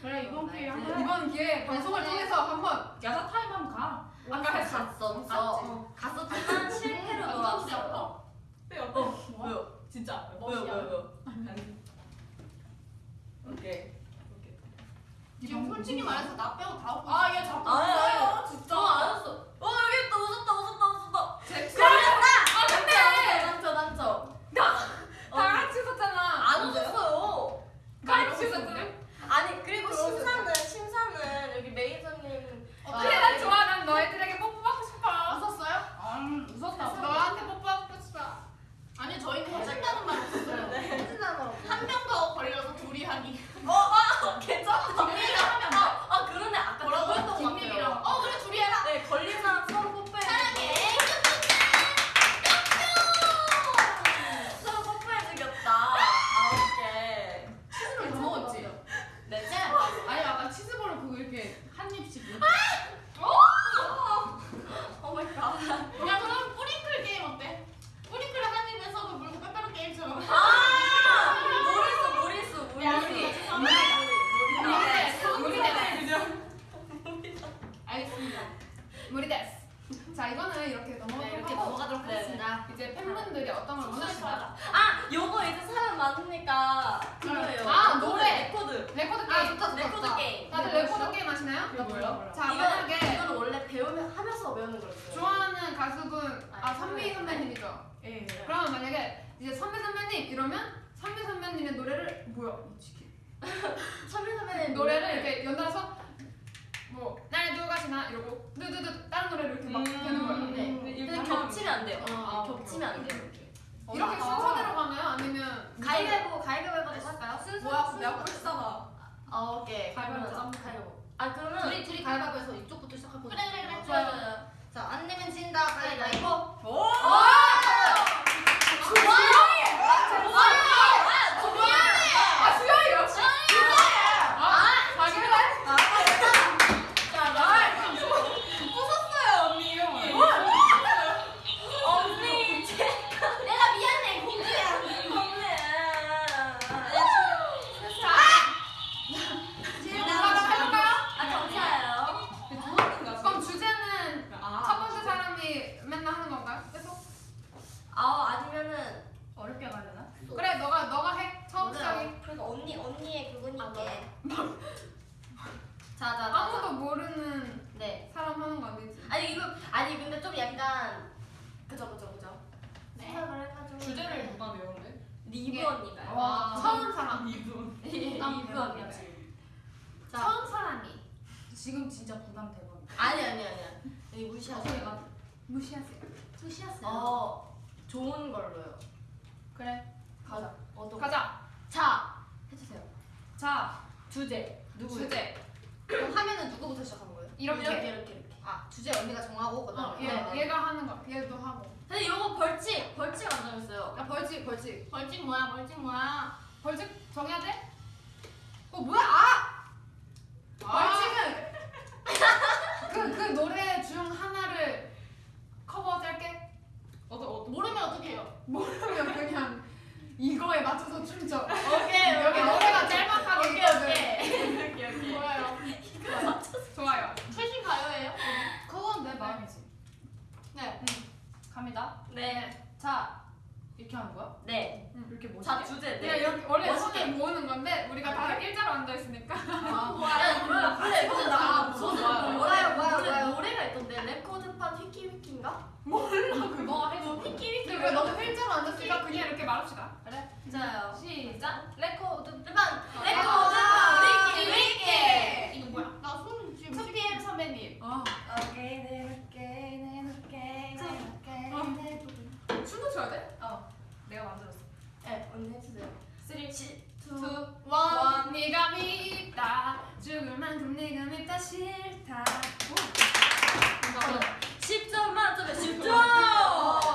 야 돼요 아 기회에 방송을 네. 통해서 한번 야자 타임 한번 가. 아까 했어. 갔었어. 갔었지만 실패로 돌아왔어. 빼요. 어, 왜요? 진짜. 왜요? 왜요? 왜요? 오케이. 지금 솔직히 말해서 나 빼고 다 웃고 아. 얘 자꾸 아유, 웃어요. 진짜. 어, 알았어. 어, 여기 있다. 웃었다, 웃었다, 웃었다. 제 아, 근데! 난저, 난저. 다 같이 웃었잖아. 안 웃었어요. 같이 웃었는데? 아니, 그리고 심사는, 심사는 여기 매니저님. 그래 난 좋아. 난 너희들에게 뽀뽀 받고 싶어. 웃었어요? 음, 웃었다. 너한테 뽀뽀 받고 싶어. 아니 저희는 해준다는 말 없었어요. 해준다는 말 없어요. 한명 더 걸려서 둘이 하기. 어, 아, 괜찮다. 딩님이랑 하면 아, 아, 그러네. 아까 뭐라고 했던 것 같아요. 딩님이랑. 어, 그래, 둘이 해라. 네, 걸린 사람 서로 뽀뽀해. 사랑해. 서로 뽀뽀해주겠다. 아, 오케이. 치즈를 다 먹었지? 네, 아니, 아까 치즈볼을 그거 이렇게 한 입씩. 이렇게. oh my god. 야, 그럼 뿌링클 게임 어때? 뿌링클을 한 입에 써서 물고 빼빼로 게임처럼. 아! 무리수, 무리수, 무리수. 야, 무리수. 무리 됐어. 알겠습니다. 무리 됐어. 자 이거는 이렇게 네, 넘어가도록 이렇게 하고 넘어가도록 네. 하겠습니다. 이제 팬분들이 어떤 걸 원하시나? 아, 요거 이제 사연 많으니까 그거예요. 아, 노래. 레코드. 레코드 아 게임. 좋다 좋다 레코드 좋다. 게임. 다들 레코드 게임 하시나요? 이거 뭐야? 자 이거 만약에 이거는 원래 배우면 하면서 배우는 거였어요. 좋아하는 가수분 아 아니, 선미 선배. 선배님이죠. 예. 그러면 만약에 이제 선배 선배님 이러면 선배 선배님의 노래를 뭐야 이 치킨 선배 선배님 노래를 이렇게 연달아서 뭐 날 누가 시나 이러고 두두두 다른 노래를 이렇게 막 되는 거예요. 네. 음. 근데 겹치면 안 돼요. 아, 겹치면 안 돼요. 이렇게 순서대로 가나요? 아니면 가위바위보 가위바위보 할까요? 뭐야, 내가 꼴찌잖아. 아 오케이. 가위바위보 그러면 가위바위보. 아 그러면 둘이 둘이 가위바위보해서 이쪽부터 시작하고. 그래, 그래, 그래. 좋아요. 좋아요. 자안 내면 진다 가위바위보. 오! 아 수영이 역시 아 자기를 웃었어요 언니 이름을. 언니 제가 내가 미안해, 공주야. 언니. 누가 해볼까요? 아 감사해요. 그럼 주제는 첫 번째 사람이 맨날 하는 건가요? 계속? 아 아니면은 어렵게 가려나? 그래 너가 너가 해 처음 시작이 그러니까 언니 언니의 그거니까. 자자 아무도 모르는 네. 사람 하는 거 아니지? 아니 이거 아니 근데 좀 약간 그죠 그죠 그죠. 네. 생각을 해가지고 주제를 누가 외우는데? 리브 언니가요. 와 처음 사람 이분. 리브 언니가. 자 처음 사람이 지금 진짜 부담 대박. 아니 아니 아니야. 여기 무시하세요. 가 무시하세요. 무시하세요. 어 좋은 걸로요. 그래 가자. 어떤 거? 가자. 자 해주세요. 자 주제 누구? 주제 그럼 하면은 누구부터 시작하는 거예요? 이렇게, 이렇게 이렇게 이렇게. 아 주제 언니가 정하고 그다음에. 얘, 네, 네. 얘가 하는 거 얘도 하고 근데 이거 벌칙 벌칙 안 정했어요. 야 벌칙 벌칙. 벌칙 뭐야, 벌칙 뭐야? 벌칙 정해야 돼? 어 뭐야? 아 벌칙은 그, 그 노래 중 하나를 커버 짧게 어, 어, 모르면 어떻게 해요? 모르면 그냥 이거에 맞춰서 춤춰 오케이 여기 노래가 짤막하게 오케이 오케이. 오케이 오케이. 좋아요 좋아요 최신 가요예요? 그건 내 마음이지. 네. 갑니다. 네. 자, 이렇게 하는 거야? 네. 이렇게 멋있게? 자 주제 네. 이렇게 원래 멋있게. 손을 모으는 건데 우리가 다 일자로 앉아 있으니까 야 뭐야? 근데 근데 나 아, 무슨 뭐야, 뭐야, 뭐야, 노래 뭐야. 노래가 있던데 레코드판 휘키 휘키인가? 너가 해줘. 휘키 휘키. 근데 왜 너무 일자로 앉았으니까 그냥 이렇게 말합시다 그래? 진짜요. 시작. 레코드판 아, 레코드판 휘키 휘키. 이거 뭐야? 나손 지금 2PM 선배님. 아 오케이 네 오케이 네 오케이 네 오케이 네 춤도 춰야 돼? 내가 만들었어. 네 언니 해주세요. 3, 2, 1. 1 네가 밉다 죽을 만큼 네가 밉다 싫다 10점 만점에 10점.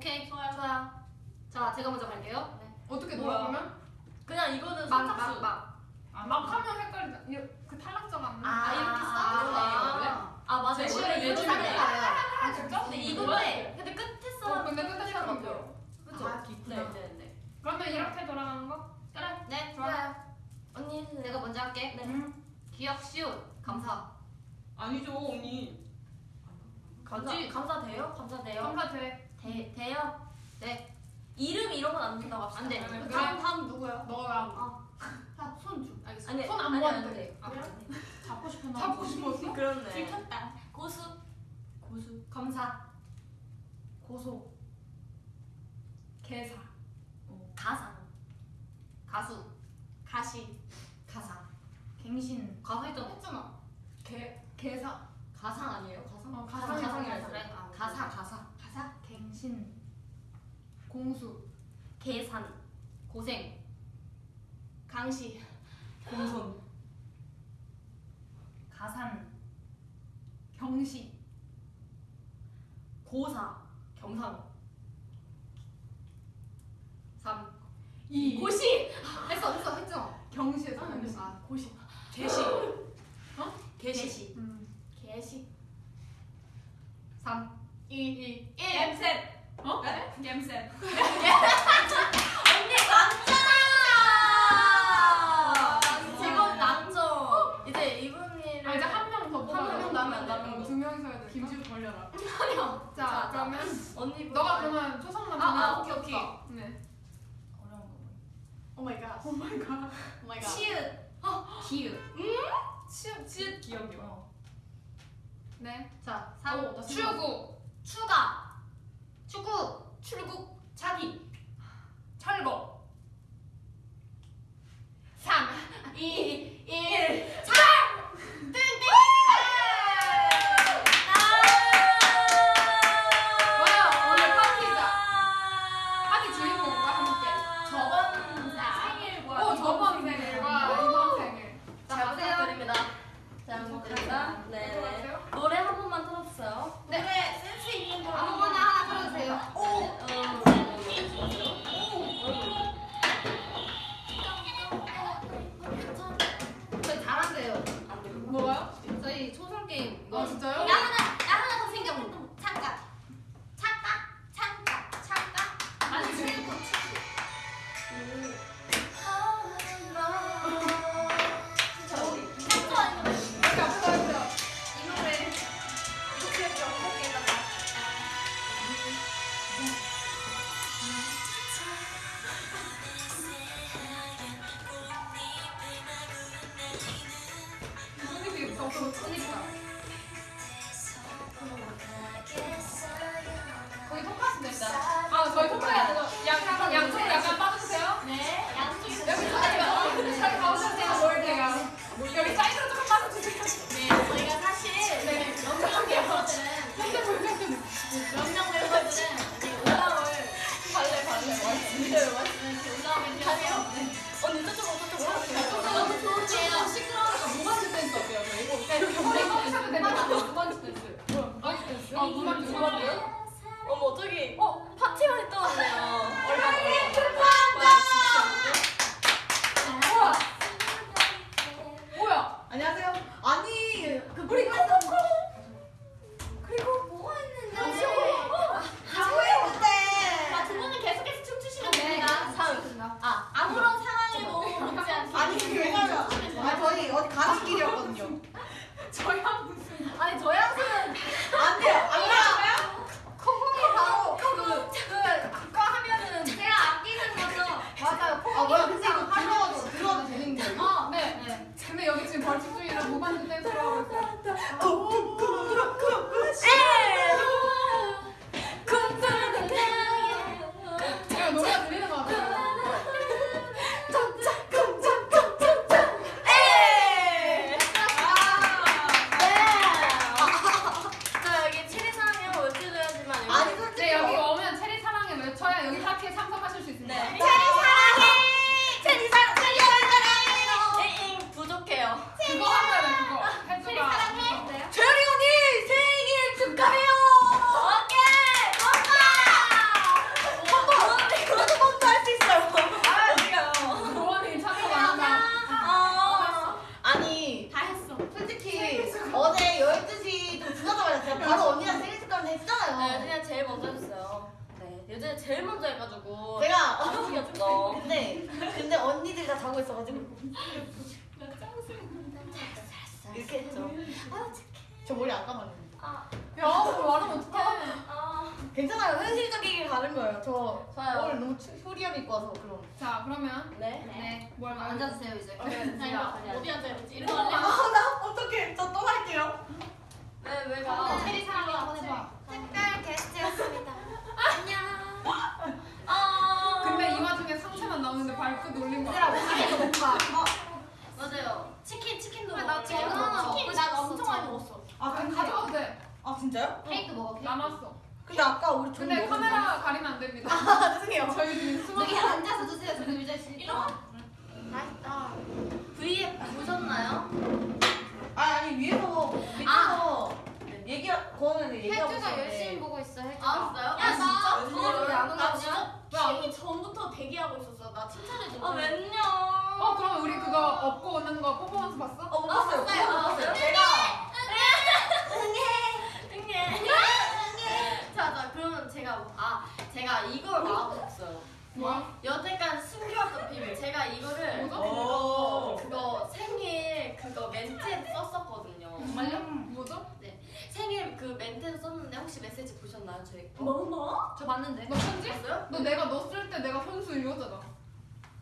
오케이. 좋아요. 좋아요 자, 제가 먼저 갈게요. 어떻게 뭐야? 놀아 그러면? 그냥 이거는 막, 선착순 막, 막. 아, 막 하면 헷갈린다. 그 탈락자가 안 나. 아, 이렇게 써주는 거예요, 아 맞아요 제시를 원래 내주는 이거는 거예요. 아 진짜? 근데 이거는 근데 끝에 써 어, 근데 끝에 써야 돼요. 그죠? 아, 있구나. 네네네 그러면 이렇게 돌아가는 거? 그래 네, 좋아요. 언니. 내가 먼저 할게. 네. 음. 기억 시옷 감사. 아니죠 언니 감사? 감사돼요? 감사돼요? 감사돼. 돼 돼요? 네. 이름 이런 건 안 된다고 합시다. 안 돼. 그래. 다음, 다음 누구야? 너랑 자, 손 줘. 알겠어. 아니 손안 아니, 안 돼. 아, 그래요? 잡고 싶은 잡고 싶었어? 그렇네. 들켰다. 고수. 고수. 감사. 고소. 개사. 어, 가상. 가수. 가시. 가사. 갱신. 가사 있잖아. 했잖아. 개 개사. 가상 아니에요? 가상? 어, 가상 가상이 가상이 아니라 그래. 아, 가사 가사. 가사. 갱신. 공수. 계산. 고생. 강시. 공손. 가산. 경시. 고사. 경상. 3. 이. 고시. 했어 했어 했죠. 경시에서 경시. 아, 고시. 개시. 어? 개시. 음. 개시. 3. 2, 2, 1. 겜셋. 어? 겜셋. 언니 남자야! 직업 남죠. 이제 이분이를 아 이제 한 명더 뽑아. 명 남으면 남은 거. 두 명이서 해야 돼. 김지우 걸려라. 자, 자, 그러면 언니 너가 그러면 초성만 아, 아, 오케이, 오케이. 네. 어려운 거. oh my god. oh my god. oh my god. 치읓. 기역. 치읓 치읓 기역이요. 네. 자, 오, 3. 나 추구. 추가. 축구. 출국. 자기. 철거. 3. 2, 1. 와, 진짜요? 나 하나 나 하나 더 생겼어. 잠깐. 잠깐. 잠깐. 잠깐. 아니 친구. 그러니까. 있어. 혜주가. 아, 진짜요? 야, 아, 진짜? 나 왜안 나 오냐? 진짜 쉬기 전부터 대기하고 있었어. 나 칭찬해 줘. 아, 웬요? 어, 그럼 우리 그거 업고 오는 거 퍼포먼스 봤어? 어, 못 봤어요. 봤어요. 그거 못 봤어요. 제가 응애. 자, 자, 그러면 제가 아, 제가 이걸 말하고 뭐야? 여태까지 숨겨왔던 비밀. 제가 이거를 뭐죠? 오. 그거 생일 그거 멘트에 썼었거든요. 정말요? 뭐죠? 생일 그 멘트에 썼는데 혹시 메시지 보셨나요, 저희 거? 뭐 뭐? 저 봤는데. 너 편지? 봤어요? 너 내가 너 쓸 때 내가 선수 이거잖아.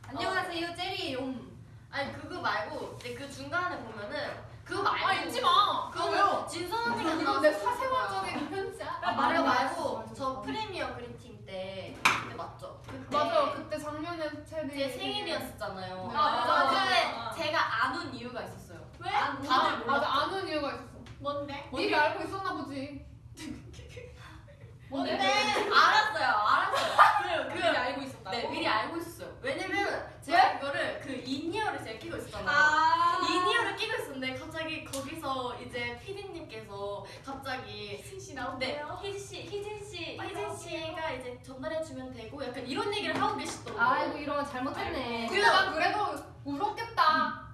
안녕하세요 제리용. 아니 그거 말고 이제 그 중간에 보면은 그거 말고 아, 잊지 마. 그거 진선 언니가 이거 내. 사생활적인 편지야. 아, 말고 말고 저 프리미어 그리팅 때 그때 맞죠? 그때 맞아. 그때 작년에 체리. 제 생일이었잖아요. 아, 맞아. 근데 제가 안 운 이유가 있었어요. 왜? 안- 다들 아, 몰랐죠. 맞아. 안 운 이유가 있었어. 뭔데? 미리 알고 있었나 보지. 뭔데? 알았어요, 알았어요. 그, 그, 미리 알고 있었다고? 네, 미리 알고 있었어요. 왜냐면 제가 이거를 그 in-ear를 제가 끼고 있었잖아요. 아. in-ear를 끼고 있었는데 갑자기 거기서 이제 피디님께서 갑자기 신씨 네, 나오세요. 희진 씨, 희진 씨, 희진. 씨가 이제 전달해 주면 되고 약간 이런 얘기를 하고 계시더라고요. 아이고 이런 거 잘못했네. 근데 난 그래도 울었겠다.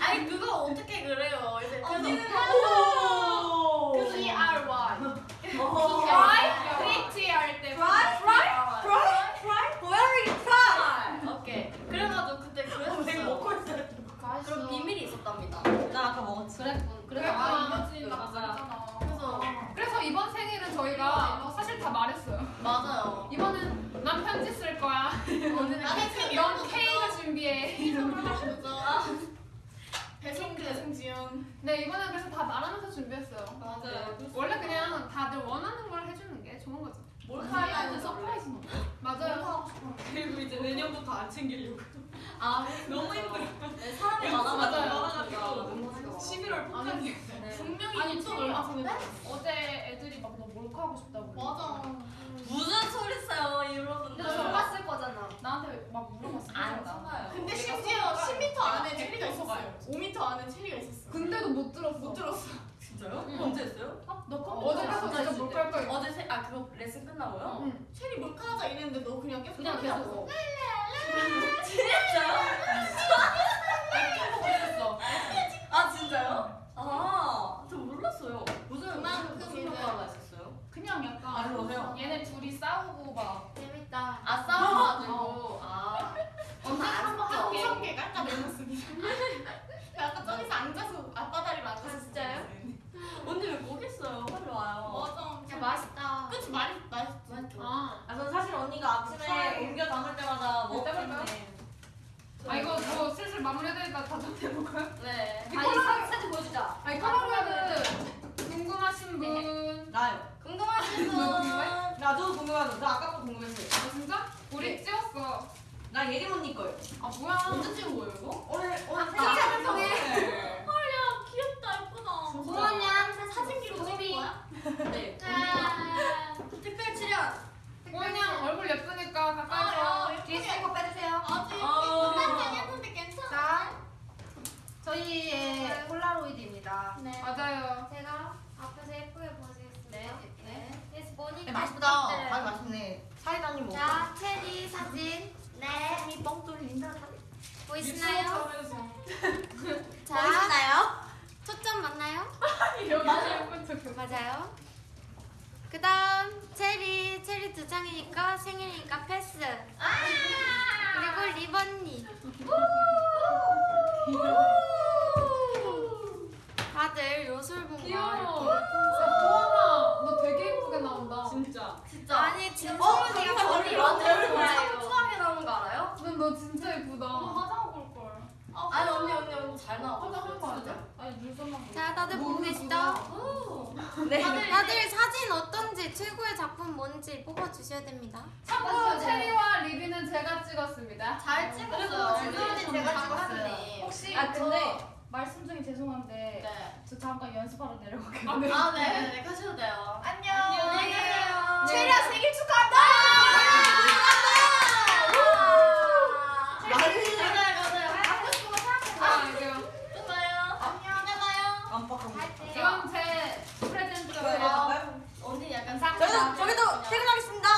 아니 그거 어떻게 그래요? 이제 그래서 오. 그래서 T R Y. Right? 프리티 할 때. Right? Right? Right? Right? Where is right? 오케이. 그래가지고 그때 내가 그랬어요. 먹고 있어요. 그럼 비밀이 있었답니다. 나 아까 먹었지. 그랬군. 그래서 그랬구나. 아, 이거지. 나 맞아. 그래서 그래서 이번 생일은 저희가 사실 다 말했어요. 맞아요. 이번엔 난 편지 쓸 거야. 오늘 나는 생일 넌 케이크 준비해. 배송 배송지연. 네 이번엔 그래서 다 말하면서 준비했어요. 맞아요. 원래 그냥 다들 원하는 걸 해주는 게 좋은 거죠. 몰카는 surprise는 맞아요. 그리고 이제 내년부터 안 챙기려고. 아 너무 힘들어. 네, 사람이 맞아요. 많아가지고 11월 폭탄이. 네. 분명히 아니, 저- 얼마 전에 어제 애들이 막 너 몰카 하고 싶다고. 맞아. 무슨 소리 써요 여러분들? 근데 너 봤을 거잖아. 나한테 막 물어봤어. 안 써요. 근데 심지어 10m 안에 체리가 있었어요. 5m 안에 체리가 있었어. 근데도 못 들었어. 못 들었어. 진짜요? 응. 언제 했어요? 너 어제 가서 진짜 몰카할 거야. 어제 세, 아 그거 레슨 끝나고요? 응. 체리 몰카 하자 이랬는데 너 그냥 계속 그냥. 계속. 진짜요? 아 진짜요? 아, 저 몰랐어요. 무슨 그만큼 무슨 이제-? 그냥 약간 알로 오세요. 얘네 둘이 싸우고 막 재밌다. 아 싸워가지고 아 언제 안 한번 싸워. 할게. 무섭게 깎아 내놨습니다. 나 아까 저기서 앉아서 아빠 다리로 앉아서 진짜요? 언니 왜 거기 있어요? 빨리 와요. 맞아. 야 맛있다. 그치 맛있 맛있지. 맛있죠? 아, 아, 전 사실 언니가 아침에 옮겨 담을 때마다 먹기 때문에 때문에. 아 이거 뭐 슬슬 마무리해야 되니까 다좀 해볼까요? 네. 아니 사- 사진 보여주자. 아니 폴라로이드 궁금하신 분. 나요. 궁금하신 분. 나도 궁금하죠. 저 아까부터 궁금했어요. 아 진짜? 우리 찍었어. 나 예림 언니 거요. 아 뭐야? 언제 찍은 거예요 이거? 오늘 오늘 아, 생일 방송에. 야 귀엽다 예쁘다. 소원양 사진기로 찍은 거야? 네. 아, 특별 출연. 그냥 얼굴 예쁘니까 아, 가까이서. 뒤에 스티커 빼주세요. 어. 끝난 했는데 괜찮아. 자, 저희의 폴라로이드입니다. 네. 맞아요. 제가 앞에서 예쁘게 보여주겠습니다. 네. 네. 그래서 보니까 네, 맛있다. 맛있네. 사이다님 먹어. 자, 체리 사진. 네. 이 뻥 뚫린다. 보이시나요? 자, 보이시나요? 초점 맞나요? 맞아요. 그 다음 체리 체리 두 장이니까 생일이니까 패스. 그리고 리번니. 다들 요술봉과 귀여워. 이렇게 보아나, 너 되게 예쁘게 나온다. 진짜. 진짜. 아니 진짜 어, 언니가 언니 머리 완전 좋아해요. 청초하게 나오는 거 알아요? 넌너 진짜 예쁘다. 화장하고 올 걸. 아니 언니 언니 언니 잘 나와. 화장한 거 아니야? 아니 눈썹만. 자 다들 보고 계시죠? 네. 다들 사진 어떤지 최고의 작품 뭔지 뽑아 주셔야 됩니다. 참고로 체리와 리비는 제가 찍었습니다. 잘 찍었어요. 그리고 지금 지금 제가 찍었네. 혹시 아 근데 말씀 중에 죄송한데 네. 저 잠깐 연습하러 내려갈게요. 아 네, 네, 가셔도 돼요. 안녕. 안녕히 계세요. 체리야 생일 축하한다. 아. 안녕, 제 프레젠트가 네. 돼요. 언니 약간 저희도 퇴근하겠습니다.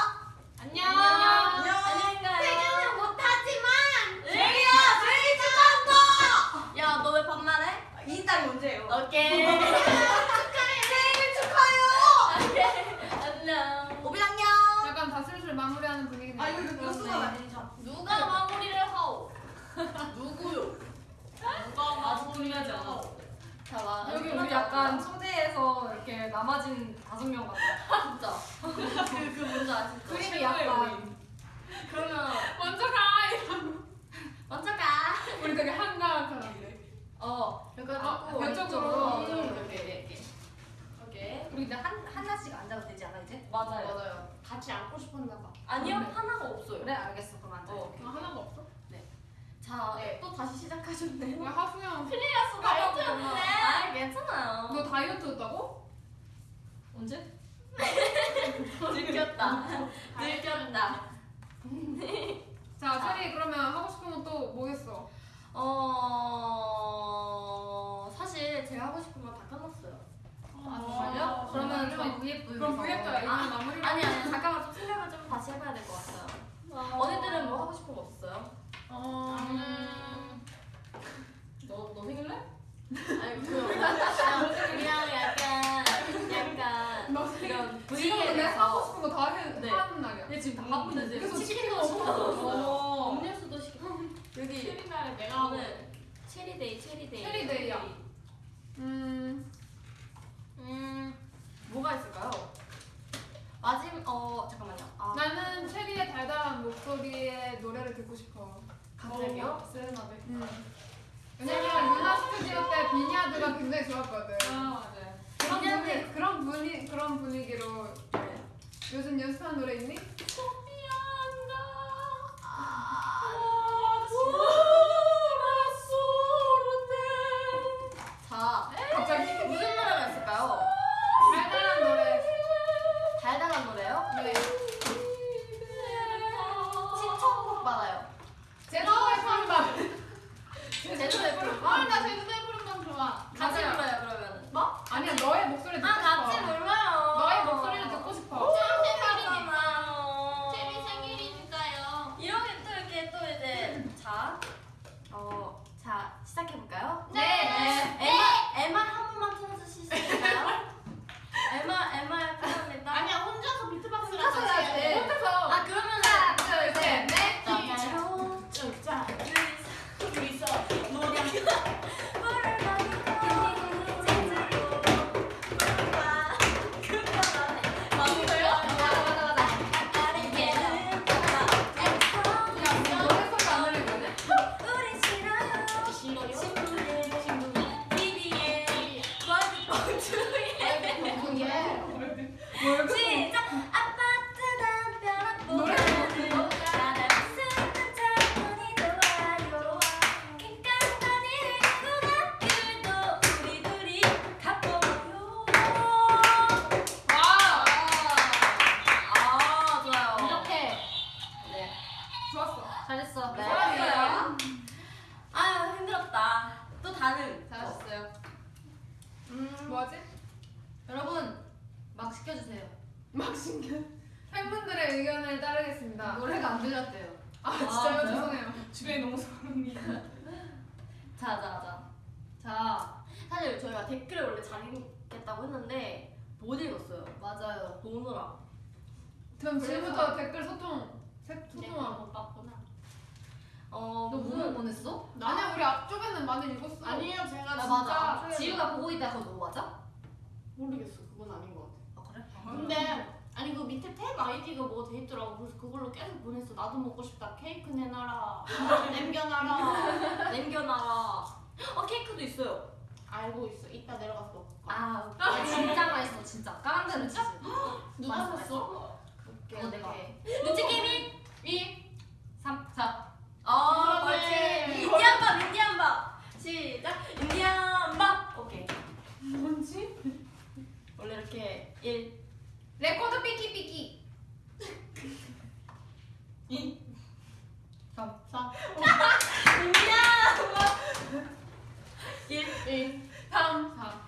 안녕. 안녕. 안녕히 가요. 퇴근은 못하지만 제리야, 생일 축하한다. 야, 너 왜 반말해? 이 딸이 언제예요? 오케이. 생일 축하해요. 안녕. 오빈 안녕. 약간 다 슬슬 마무리하는 분위기네요. 아 이거 이거 수가 아니죠? 누가 마무리를 하오? 누구요? 누가 분리하지 않아. 자, 마. 여기 우리 약간 초대해서 이렇게 남아진 다섯 명 같아. 진짜. 그, 그 뭔지 아시죠? 그림이 약간 그러면 먼저 가! 이러면. 먼저 가. 우리 되게 한가한 사람이래. 어, 그래가지고 아, 왼쪽으로. 음, 이렇게 이렇게. 오케이. 우리 근데 한 하나씩 앉아도 되지 않아 이제? 맞아요. 맞아요. 같이 안고 싶었나 봐. 아니요, 하나가 없어요. 그래 알겠어 그럼 앉아. 어, 오케이. 아, 하나가 없어? 자, 네. 또 다시 시작하셨네. 왜 하수영. 클리어스 다이어트였네. 아, 괜찮아요. 너 다이어트였다고? 언제? 들켰다. 들켰다. 자, 체리 그러면 하고 싶은 건 또 뭐겠어? 어, 사실 제가 하고 싶은 건 다 끝났어요. 아 정말요? 그러면 저희 VF 그럼 VF가 아, 마무리. 아니, 아니, 잠깐만 좀 생각을 좀 다시 해봐야 될 것 같아요. 언니들은 뭐 하고 싶은 거 없어요? 어. 음, 너너 생길래? 아니, 그, 그냥, 그냥 약간, 약간, 너 이런 지금 근데 하고. 싶은 거다 해, 네. 하는 날이야. 얘 지금 다 바쁜데 지금. 그래서 치킨도 시켰어요. 음료수도 시켰어요. 여기 최리날에 내가 오늘 체리데이, 체리데이. 체리데이야. 음. 음, 뭐가 있을까요? 마지막, 어, 잠깐만요. 아, 나는 체리의 달달한 목소리의 노래를 듣고 싶어. 갑자기요? 어, 세레나데. 음. 왜냐면 루나 스튜디오 때 비니아드가 굉장히 좋았거든. 아 맞아요. 그런. 분위 그런 분위 그런 분위기로 네. 요즘 연습한 노래 있니? 나도 먹고 싶다. 케이크 내놔라. 남겨놔라. 남겨놔라. 어 케이크도 있어요. 알고 있어. 이따 내려가서 먹을 거야. 아, 아 진짜 맛있어 진짜. 까만데는 치즈. 누가 샀어? 그거 내가. 눈치 게임이 2, 3, 4. 아, 그렇지. 그렇지. 인디안 밥, 인디안 밥. 시작. 인디안 밥. 오케이. 뭔지? 원래 이렇게 1, 레코드 삐끼 삐끼 2, 3. 4. 인디안 밥. 1, 1. 3 4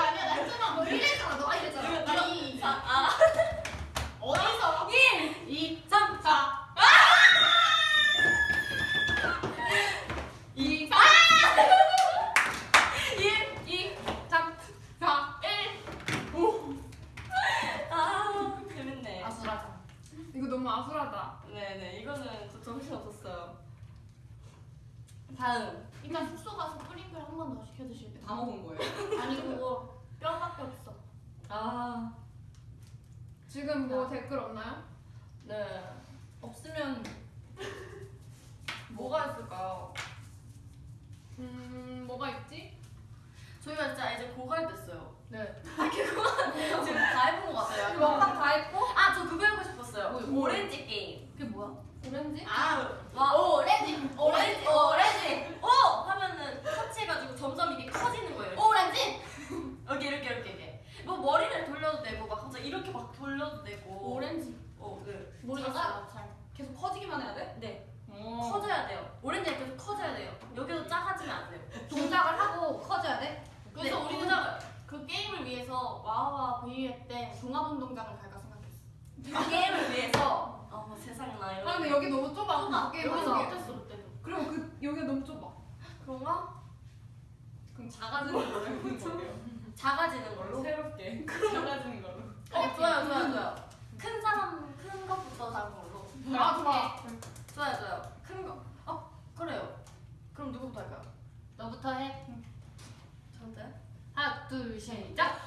아니야, 나 했잖아. 너 이랬잖아. 너가 이랬잖아. 아니, 4. 아. 어디서? 1, 2, 3, 4. 2, 4. 1, 2, 3, 4, 1. 5. 아, 재밌네. 아수라장. 이거 너무 아수라다 네네 이거는 저 정신 없었어요. 다음. 이따 숙소 가서 뿌링글 한번 더 시켜 드실 때. 다 먹은 거예요? 아니 그거 뼈밖에 없어. 아, 지금 뭐 댓글 없나요? 네. 없으면 뭐가 있을까요? 음 뭐가 있지? 저희가 진짜 이제 고갈됐어요. 네. 지금 다 해본 것 같아요. 먹방 다 했고? 아 저 그거 해보고 싶었어요. 뭐, 오렌지 게임. 그게 뭐야? 오렌지? 아, 와 오렌지, 오렌지, 오렌지. 오 하면은 터치해가지고 점점 이게 커지는 거예요. 오렌지. 여기 이렇게 이렇게 이렇게. 뭐 머리를 돌려도 되고 막 갑자기 이렇게 막 돌려도 되고. 오렌지. 어, 네. 모르겠어요. 잘. 계속 커지기만 해야 돼? 네. 어. 커져야 돼요. 오렌지가 계속 커져야 돼요. 여기도 작아지면 안 돼요. 동작을 하고 커져야 돼? 그래서 네, 우리는 동작을. 그 게임을 위해서 와와 V회 때 종합운동장을 갈까 생각했어. 그 게임을 위해서 어머 세상에 나 이런. 아 근데 여기 너무 좁아 좁아. 게임 여기서 못했어 그때도. 그리고 그 여기가 너무 좁아 그런가? 그럼 작아지는 걸로 해보는 거예요. 작아지는 걸로. 새롭게 작아지는 걸로. 어 좋아요 좋아요 좋아요. 큰 사람 큰 것부터 작은 걸로. 아 좋아 좋아요 좋아요. 큰 거. 어 그래요. 그럼 누구부터 할까요? 너부터 해. 저부터요? 하나, 둘, 시작.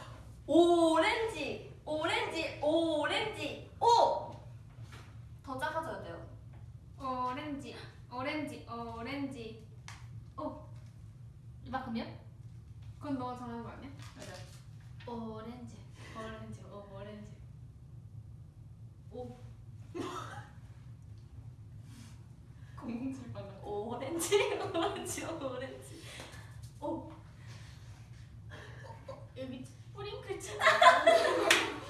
오렌지 오렌지 오렌지 오. 더 작아져야 돼요. 오렌지 오렌지 오렌지 이만큼이요? 그건 너가 정하는 거 아니야? 오렌지, 오렌지, 오, 오렌지. 공공칠빵 같은. 오렌지 오렌지 오렌지 오 여기 뿌링클 치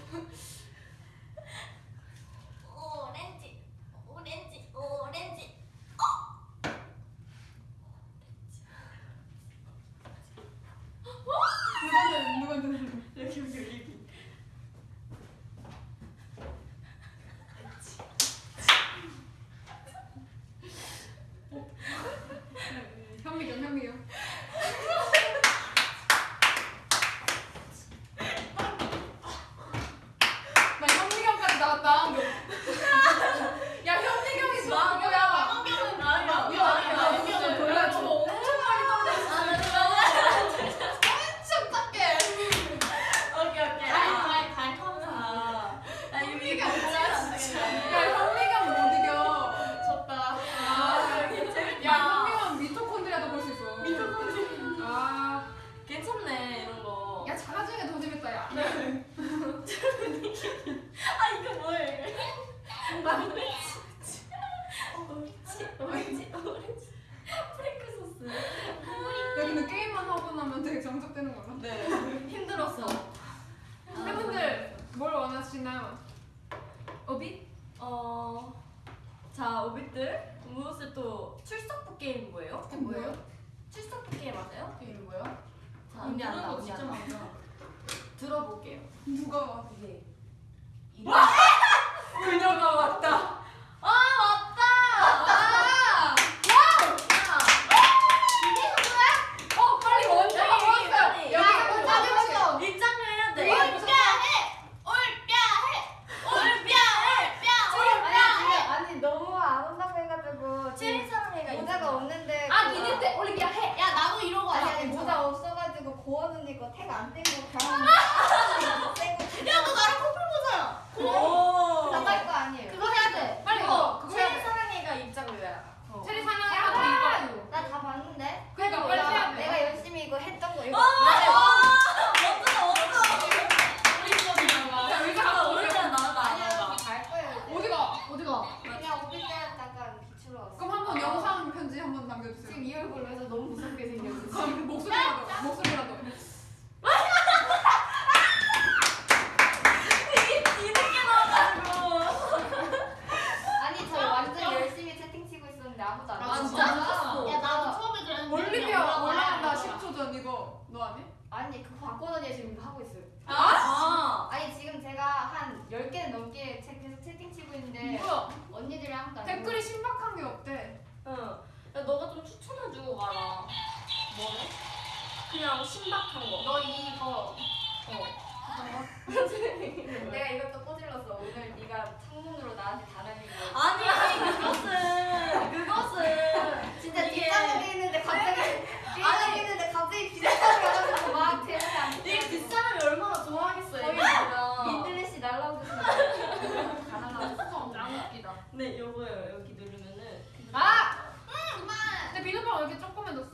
왜 이렇게 조그매졌어?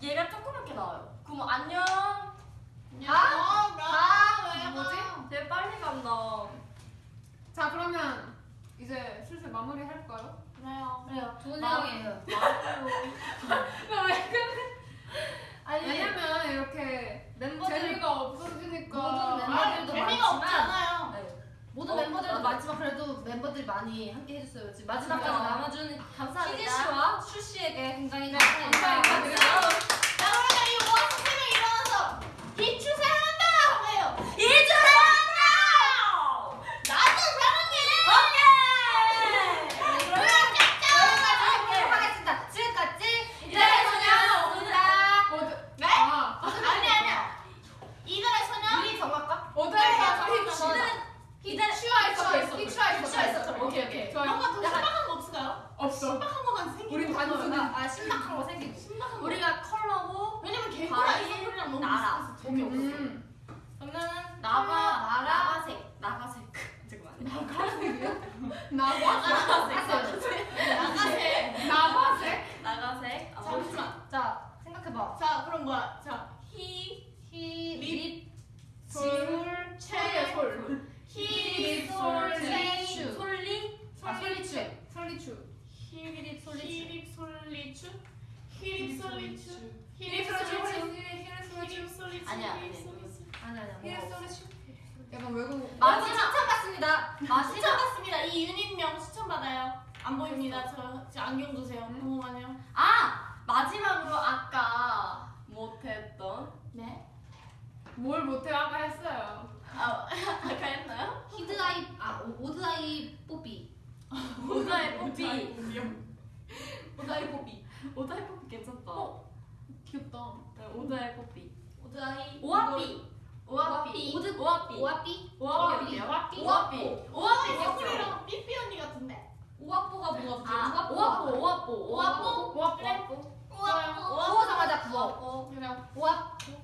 얘가 조그맣게 나와요. 그럼 안녕. 가! 가! 뭐지? 되게 빨리 간다. 자 그러면 이제 슬슬 마무리 할까요? 그래요. 그래요. 좋은 마- 생각이에요. 왜 그래? 아니 왜냐면 이렇게 멤버들 재미가 없어지니까 모든 멤버들도 아, 재미가 많지만 없잖아요. 네. 모든 어, 멤버들도. 많지만 그래도 멤버들이 많이 함께 해줬어요. 지금 마지막까지 맞아. 남아준 감사합니다. 희재 씨와 슈 씨에게 굉장히 네, 감사합니다. 감사합니다. 자 그러면 이 모아서 세명 일어나서 이추 사랑한다 하고요. 이추 사랑한다. 나도 사랑해. 오케이. 그러면 여기까지 하도록 하겠습니다. 지금까지 이달의 소녀 오늘다. 어드 네? 아 아니 아니야. 이달의 소녀. 우리 정할까? 어드가 저는 저희 이달 슈아 있어 있어. 슈아 있어 슈아 있어. 오케이 오케이. 좋아요 뭔가 더 신박한 거 없을까요? 없어 신박한 거만 생기는 우린 거 단순히 아, 아 신박한 거 생기고. 신박한 거. 우리가 컬러고 왜냐면 과일, 이소리랑 너무 나라. 재미없어. 음 그러면은 나가 나라. 나가색 나가색 잠깐만 나과 나가색 나가색 나과색 나가색 아, 잠시만. 자 생각해봐. 자 그럼 뭐야 자히 히, 립, 립, 솔, 최, 솔. 히, 솔, 솔, 최, 슈. 슈. 솔리 아 솔리추. 솔리추. 히립 솔리추. 히립 솔리추. 히립 솔리추. 히리 솔리추. 히립 솔리추. 아니야, 아니야. 없어. 솔리추. 약간 외국 마지막 추천받습니다. 추천 받습니다. 이 유닛명 추천 받아요. 안 보입니다. 저, 저 안경 주세요. 음. 궁금하네요. 아 마지막으로 아까 못했던 네? 뭘 못해 아까 했어요 아, 아까 했나요? 히드아이 아 오- 오드아이 뽀삐. 오다이 뽀삐. 오다이 뽀삐 오다이 뽀삐. 괜찮다. 귀엽다. 네, 오다이 뽀삐. 오드아이 오아삐. 오아삐. 오드- 오아삐. 오아삐. 오아삐. 오아삐. 오아삐. 오아삐 서울이랑 삐삐 언니 같은데? 오아뽀가 뭐가 아 오아뽀. 오아뽀 오아뽀. 와 그래? 우와. 오아자마자 구워. 그냥 오아뽀.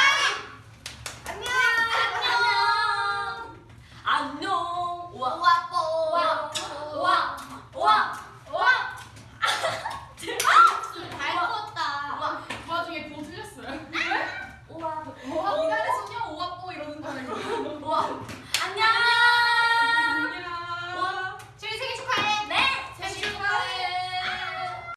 旺